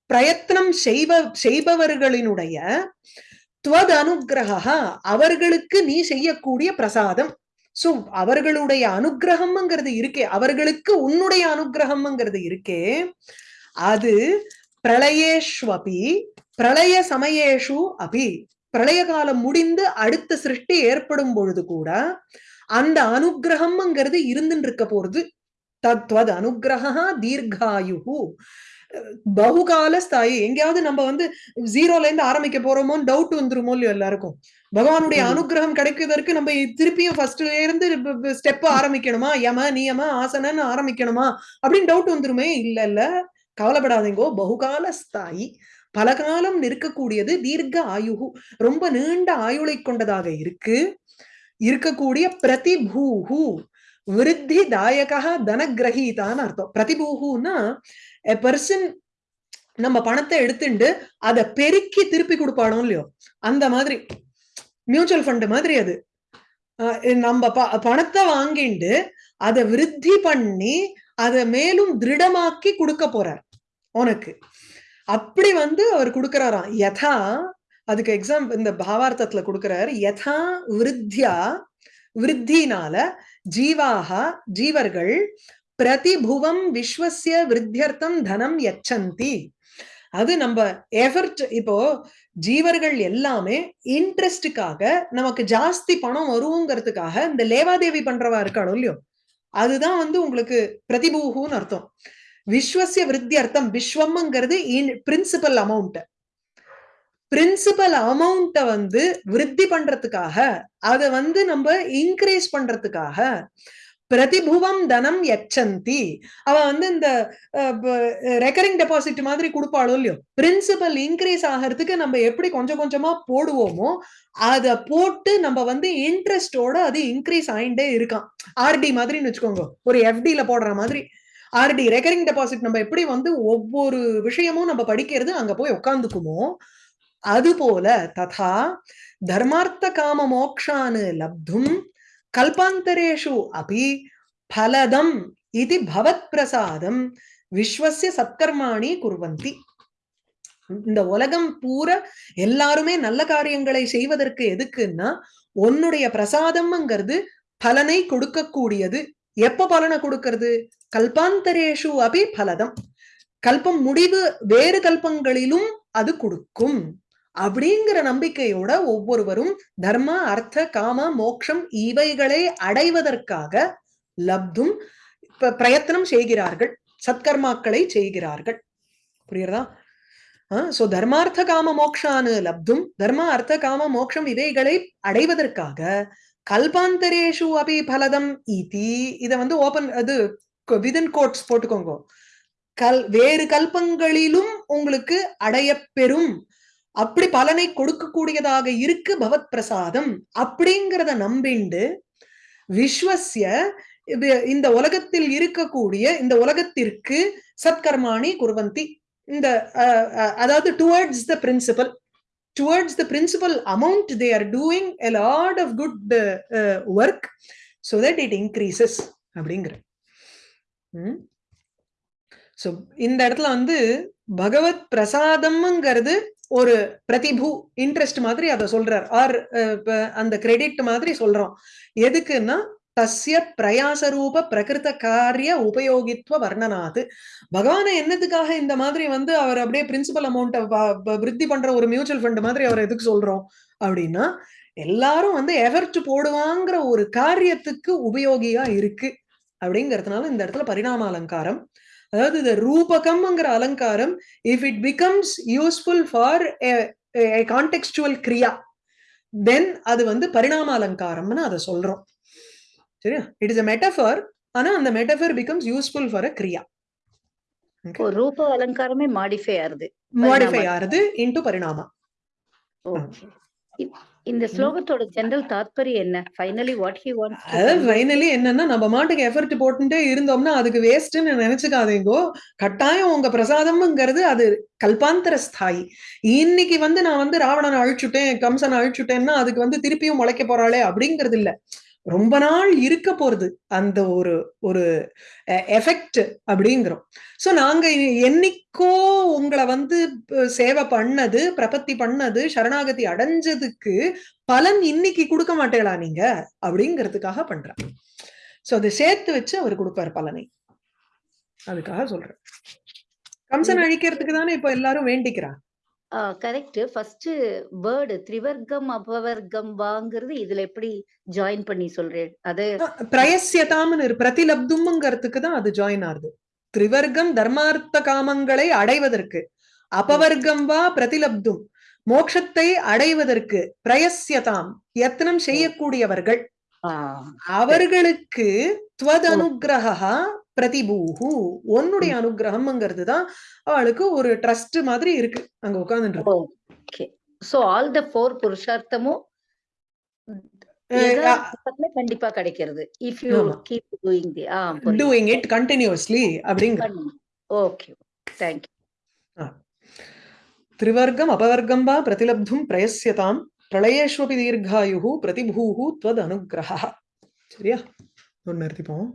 பிரயத்னம் செய்வ செய்பவர்களினுடைய துவத் அனுகிரகா அவர்களுக்கு நீ செய்யக்கூடிய பிரசாதம். சோ அவர்களுடைய அனுகிரகம்ங்கிறது இருக்கே அவர்களுக்கு உன்னுடைய அனுகிரகம்ங்கிறது இருக்கே அது பிரளயேஷ்வபி பிரளய சமயேஷு அபி பிரளய காலம் முடிந்து அடுத்த சிருஷ்டி ஏற்படும் பொழுது கூட அந்த அனுகிரகம்ங்கிறது இருந்துட்டு இருக்க போறது. தத்வத் அனுகிரகா தீர்காயுகு பகுகால ஸ்தாயி எங்கேயாவது நம்ம வந்து ஜீரோல இருந்து ஆரம்பிக்க போறோமோன்னு டவுட் வந்துருமோ இல்லையோ எல்லாருக்கும். பகவானுடைய. அனுகிரகம் கிடைக்கிறதற்கு நம்ம திருப்பியும் ஃபர்ஸ்ட்ல இருந்து ஸ்டெப் ஆரம்பிக்கணுமா? யம நியம ஆசனன்னு ஆரம்பிக்கணுமா? அப்படின்னு டவுட் வந்துருமே? இல்ல இல்ல. கவலைப்படாதீங்கோ. பகுகால ஸ்தாயி பல காலம் நிற்கக்கூடியது தீர்க்க ஆயுகு ரொம்ப நீண்ட ஆயுளை கொண்டதாக இருக்கு. இருக்கக்கூடிய பிரதிபூஹு விருத்தி தாயகா தனகிரகீதான்னு அர்த்தம். பிரதிபூஹுன்னா எ பர்சன் நம்ம பணத்தை எடுத்துண்டு அதை பெருக்கி திருப்பி கொடுப்பானோ இல்லையோ? அந்த மாதிரி. மியூச்சுவல் ஃபண்ட் மாதிரி அது. அஹ் நம்ம ப- பணத்தை வாங்கிண்டு அதை விருத்தி பண்ணி அதை மேலும் திருடமாக்கி கொடுக்க போறார். உனக்கு. அப்படி வந்து அவர் கொடுக்கிறாராம். யதா அதுக்கு எக்ஸாம் இந்த பாவார்த்தத்துல கொடுக்கிறார் யதா விருத்தியா விருத்தினால ஜீவாக ஜீவர்கள் பிரதிபுவம் விஸ்வசிய விருத்தியர்த்தம் தனம் எச்சந்தி அது நம்ம எஃபர்ட் இப்போ ஜீவர்கள் எல்லாமே இன்ட்ரெஸ்டுக்காக நமக்கு ஜாஸ்தி பணம் வருங்கிறதுக்காக இந்த லேவாதேவி பண்றவா இருக்காளோ இல்லையோ அதுதான் வந்து உங்களுக்கு பிரதிபூகுன்னு அர்த்தம். விஸ்வசிய விருத்தி அர்த்தம் விஸ்வம்ங்கிறது பிரின்சிபல் அமௌண்ட் பிரின்சிபல் அமௌண்ட்டை வந்து விருத்தி பண்றதுக்காக அதை வந்து நம்ம இன்க்ரீஸ் பண்றதுக்காக பிரதிபுவம் தனம் எச்சந்தி. அவ வந்து இந்த ரெக்கரிங் டெபாசிட் மாதிரி கொடுப்பாளோ இல்லையோ? பிரின்சிபல் இன்க்ரீஸ் ஆகிறதுக்கு நம்ம எப்படி கொஞ்சம் கொஞ்சமா போடுவோமோ அத போட்டு நம்ம வந்து இன்ட்ரெஸ்டோட அது இன்க்ரீஸ் ஆயிண்டே இருக்கான் ஆர்டி மாதிரின்னு வச்சுக்கோங்க. ஒரு எஃப்டில போடுற மாதிரி. ஆர்டி ரெக்கரிங் டெபாசிட் நம்ம எப்படி வந்து ஒவ்வொரு விஷயமும் நம்ம படிக்கிறது அங்க போய் உட்காந்துக்குமோ அது போல ததா தர்மார்த்த காம மோக்ஷானு லப்தும் கல்பாந்தரேஷு அபி பலதம் இது பவத் பிரசாதம் விஸ்வசிய சத்கர்மாணி குர்வந்தி. இந்த உலகம் பூரா எல்லாருமே நல்ல காரியங்களை செய்வதற்கு எதுக்குன்னா உன்னுடைய பிரசாதம்ங்கிறது பலனை கொடுக்கக்கூடியது. எப்ப பலனை கொடுக்கிறது? கல்பாந்தரேஷு அபி பலதம். கல்பம் முடிவு வேறு கல்பங்களிலும் அது கொடுக்கும். அப்படிங்கிற நம்பிக்கையோட ஒவ்வொருவரும் தர்ம அர்த்த காம மோக்ஷம் இவைகளை அடைவதற்காக லப்தும் பிரயத்தனம் செய்கிறார்கள் சத்கர்மாக்களை செய்கிறார்கள். புரியுறதா சோ தர்மார்த்த காம மோக்ஷானு லப்தும் தர்ம அர்த்த காம மோக்ஷம் இவைகளை அடைவதற்காக கல்பாந்தரேஷு அபி பலதம் இதி இதை வந்து ஓபன் அது விதன் கோட்ஸ் போட்டுக்கோங்க. கல் வேறு கல்பங்களிலும் உங்களுக்கு அடைய பெறும் அப்படி பலனை கொடுக்கக்கூடியதாக இருக்கு பவத் பிரசாதம் அப்படிங்கிறத நம்பிண்டு விஸ்வசிய இந்த உலகத்தில் இருக்கக்கூடிய இந்த உலகத்திற்கு சத்கர்மாணி குர்வந்தி இந்த அதாவது towards the principal towards the principal amount they are doing a lot of good work so that it increases அப்படிங்கிற. ஸோ இந்த இடத்துல வந்து பகவத் பிரசாதம்ங்கிறது ஒரு பிரதிபு இன்ட்ரெஸ்ட் மாதிரி அதை சொல்றார். ஆர் அந்த கிரெடிட் மாதிரி சொல்றோம். எதுக்குன்னா தஸ்ய பிரயாசரூப பிரகிருத காரிய உபயோகித்துவ வர்ணனாது. பகவானை என்னத்துக்காக இந்த மாதிரி வந்து அவர் அப்படியே பிரின்சிபல் அமௌண்ட்டை விருத்தி பண்ற ஒரு மியூச்சுவல் ஃபண்ட் மாதிரி அவர் எதுக்கு சொல்றோம்? அப்படின்னா எல்லாரும் வந்து எஃபர்ட் போடுவாங்கிற ஒரு காரியத்துக்கு உபயோகியா இருக்கு. அப்படிங்கிறதுனால இந்த இடத்துல பரிணாம அலங்காரம் அதாவது இந்த ரூபகம்ங்கிற அலங்காரம் if it becomes useful for contextual Kriya then அது வந்து பரிணாம அலங்காரம்னு அதை சொல்றோம். சரியா? இட் இஸ் அ மெட்டஃபர் ஆனா அந்த metaphor becomes useful for a கிரியா ரூப அலங்காரமே மாடிஃபை ஆறுது மாடிஃபை. ஆறுது இன்டு பரிணாமா இந்த ஸ்லோகத்தோட ஜெனரல் தாத்பரியம் என்ன? ஃபைனலி வாட் ஹி வாண்ட்ஸ் அதாவது ஃபைனலி என்னன்னா நம்ம மாட்டுக்கு எஃபர்ட் போட்டுட்டே இருந்தோம்னா அதுக்கு வேஸ்ட்னு நினைச்சுக்காதீங்கோ. கட்டாயம் உங்க பிரசாதம்ங்கிறது அது கல்பாந்தர ஸ்தாயி. இன்னைக்கு வந்து நான் வந்து ராவணனை அழிச்சுட்டேன் கம்சனை அழிச்சுட்டேன்னா அதுக்கு வந்து திருப்பியும் முளைக்க போறாளே அப்படிங்கிறது இல்ல ரொம்ப நாள் இருக்க போறது அந்த ஒரு ஒரு எஃபெக்ட் அப்படிங்கிறோம். சோ நாங்க என்னைக்கோ உங்களை வந்து சேவை பண்ணது பிரபத்தி பண்ணது சரணாகதி அடைஞ்சதுக்கு பலன் இன்னைக்கு கொடுக்க மாட்டேளா நீங்க? அப்படிங்கிறதுக்காக பண்றேன். சோ அதை சேர்த்து வச்சு அவர் கொடுப்பார் பலனை. அதுக்காக சொல்றேன். கம்சன் அழிக்கிறதுக்கு தானே இப்ப எல்லாரும் வேண்டிக்கிறா கரெக்ட் ஃபர்ஸ்ட் வேர்டு திரிவர்க்கம் அபவர்க்கம் வாங்கிறது இதுல எப்படி ஜாயின் பண்ணி சொல்றேன்? அது பிரயசியதாம்னு பிரதிலப்தும்ங்கிறதுக்கு தான் அது ஜாயின் ஆகுது. திரிவர்க்கம் தர்மார்த்த காமங்களை அடைவதற்கு அபவர்க்கம் வா பிரதிலப்தும் மோட்சத்தை அடைவதற்கு பிரயசியதாம் யத்னம் செய்யக்கூடியவர்கள். அவர்களுக்கு துவத் அனுகிரகா பிரதிபூகு உன்னுடைய அனுகிரகம்ங்கிறது தான் அவளுக்கு ஒரு ட்ரஸ்ட் மாதிரி இருக்கு. அங்க உட்கார்ந்து okay. So all the four புருஷார்த்தமும் கண்டிப்பா கிடைக்கிறது. If you keep doing the uh doing it continuously அப்படிங்க ஓகே தேங்க் யூ திரிவர்க்கம் அபவர்க்கம் வா பிரதிலப்தும் பிரயசியதாம் பிரளயேஷ்வபி தீர்காயு பிரதிபூஹு த்வத் அனுகிரகா சரியா? ஒன்று நிறுத்திப்போம்.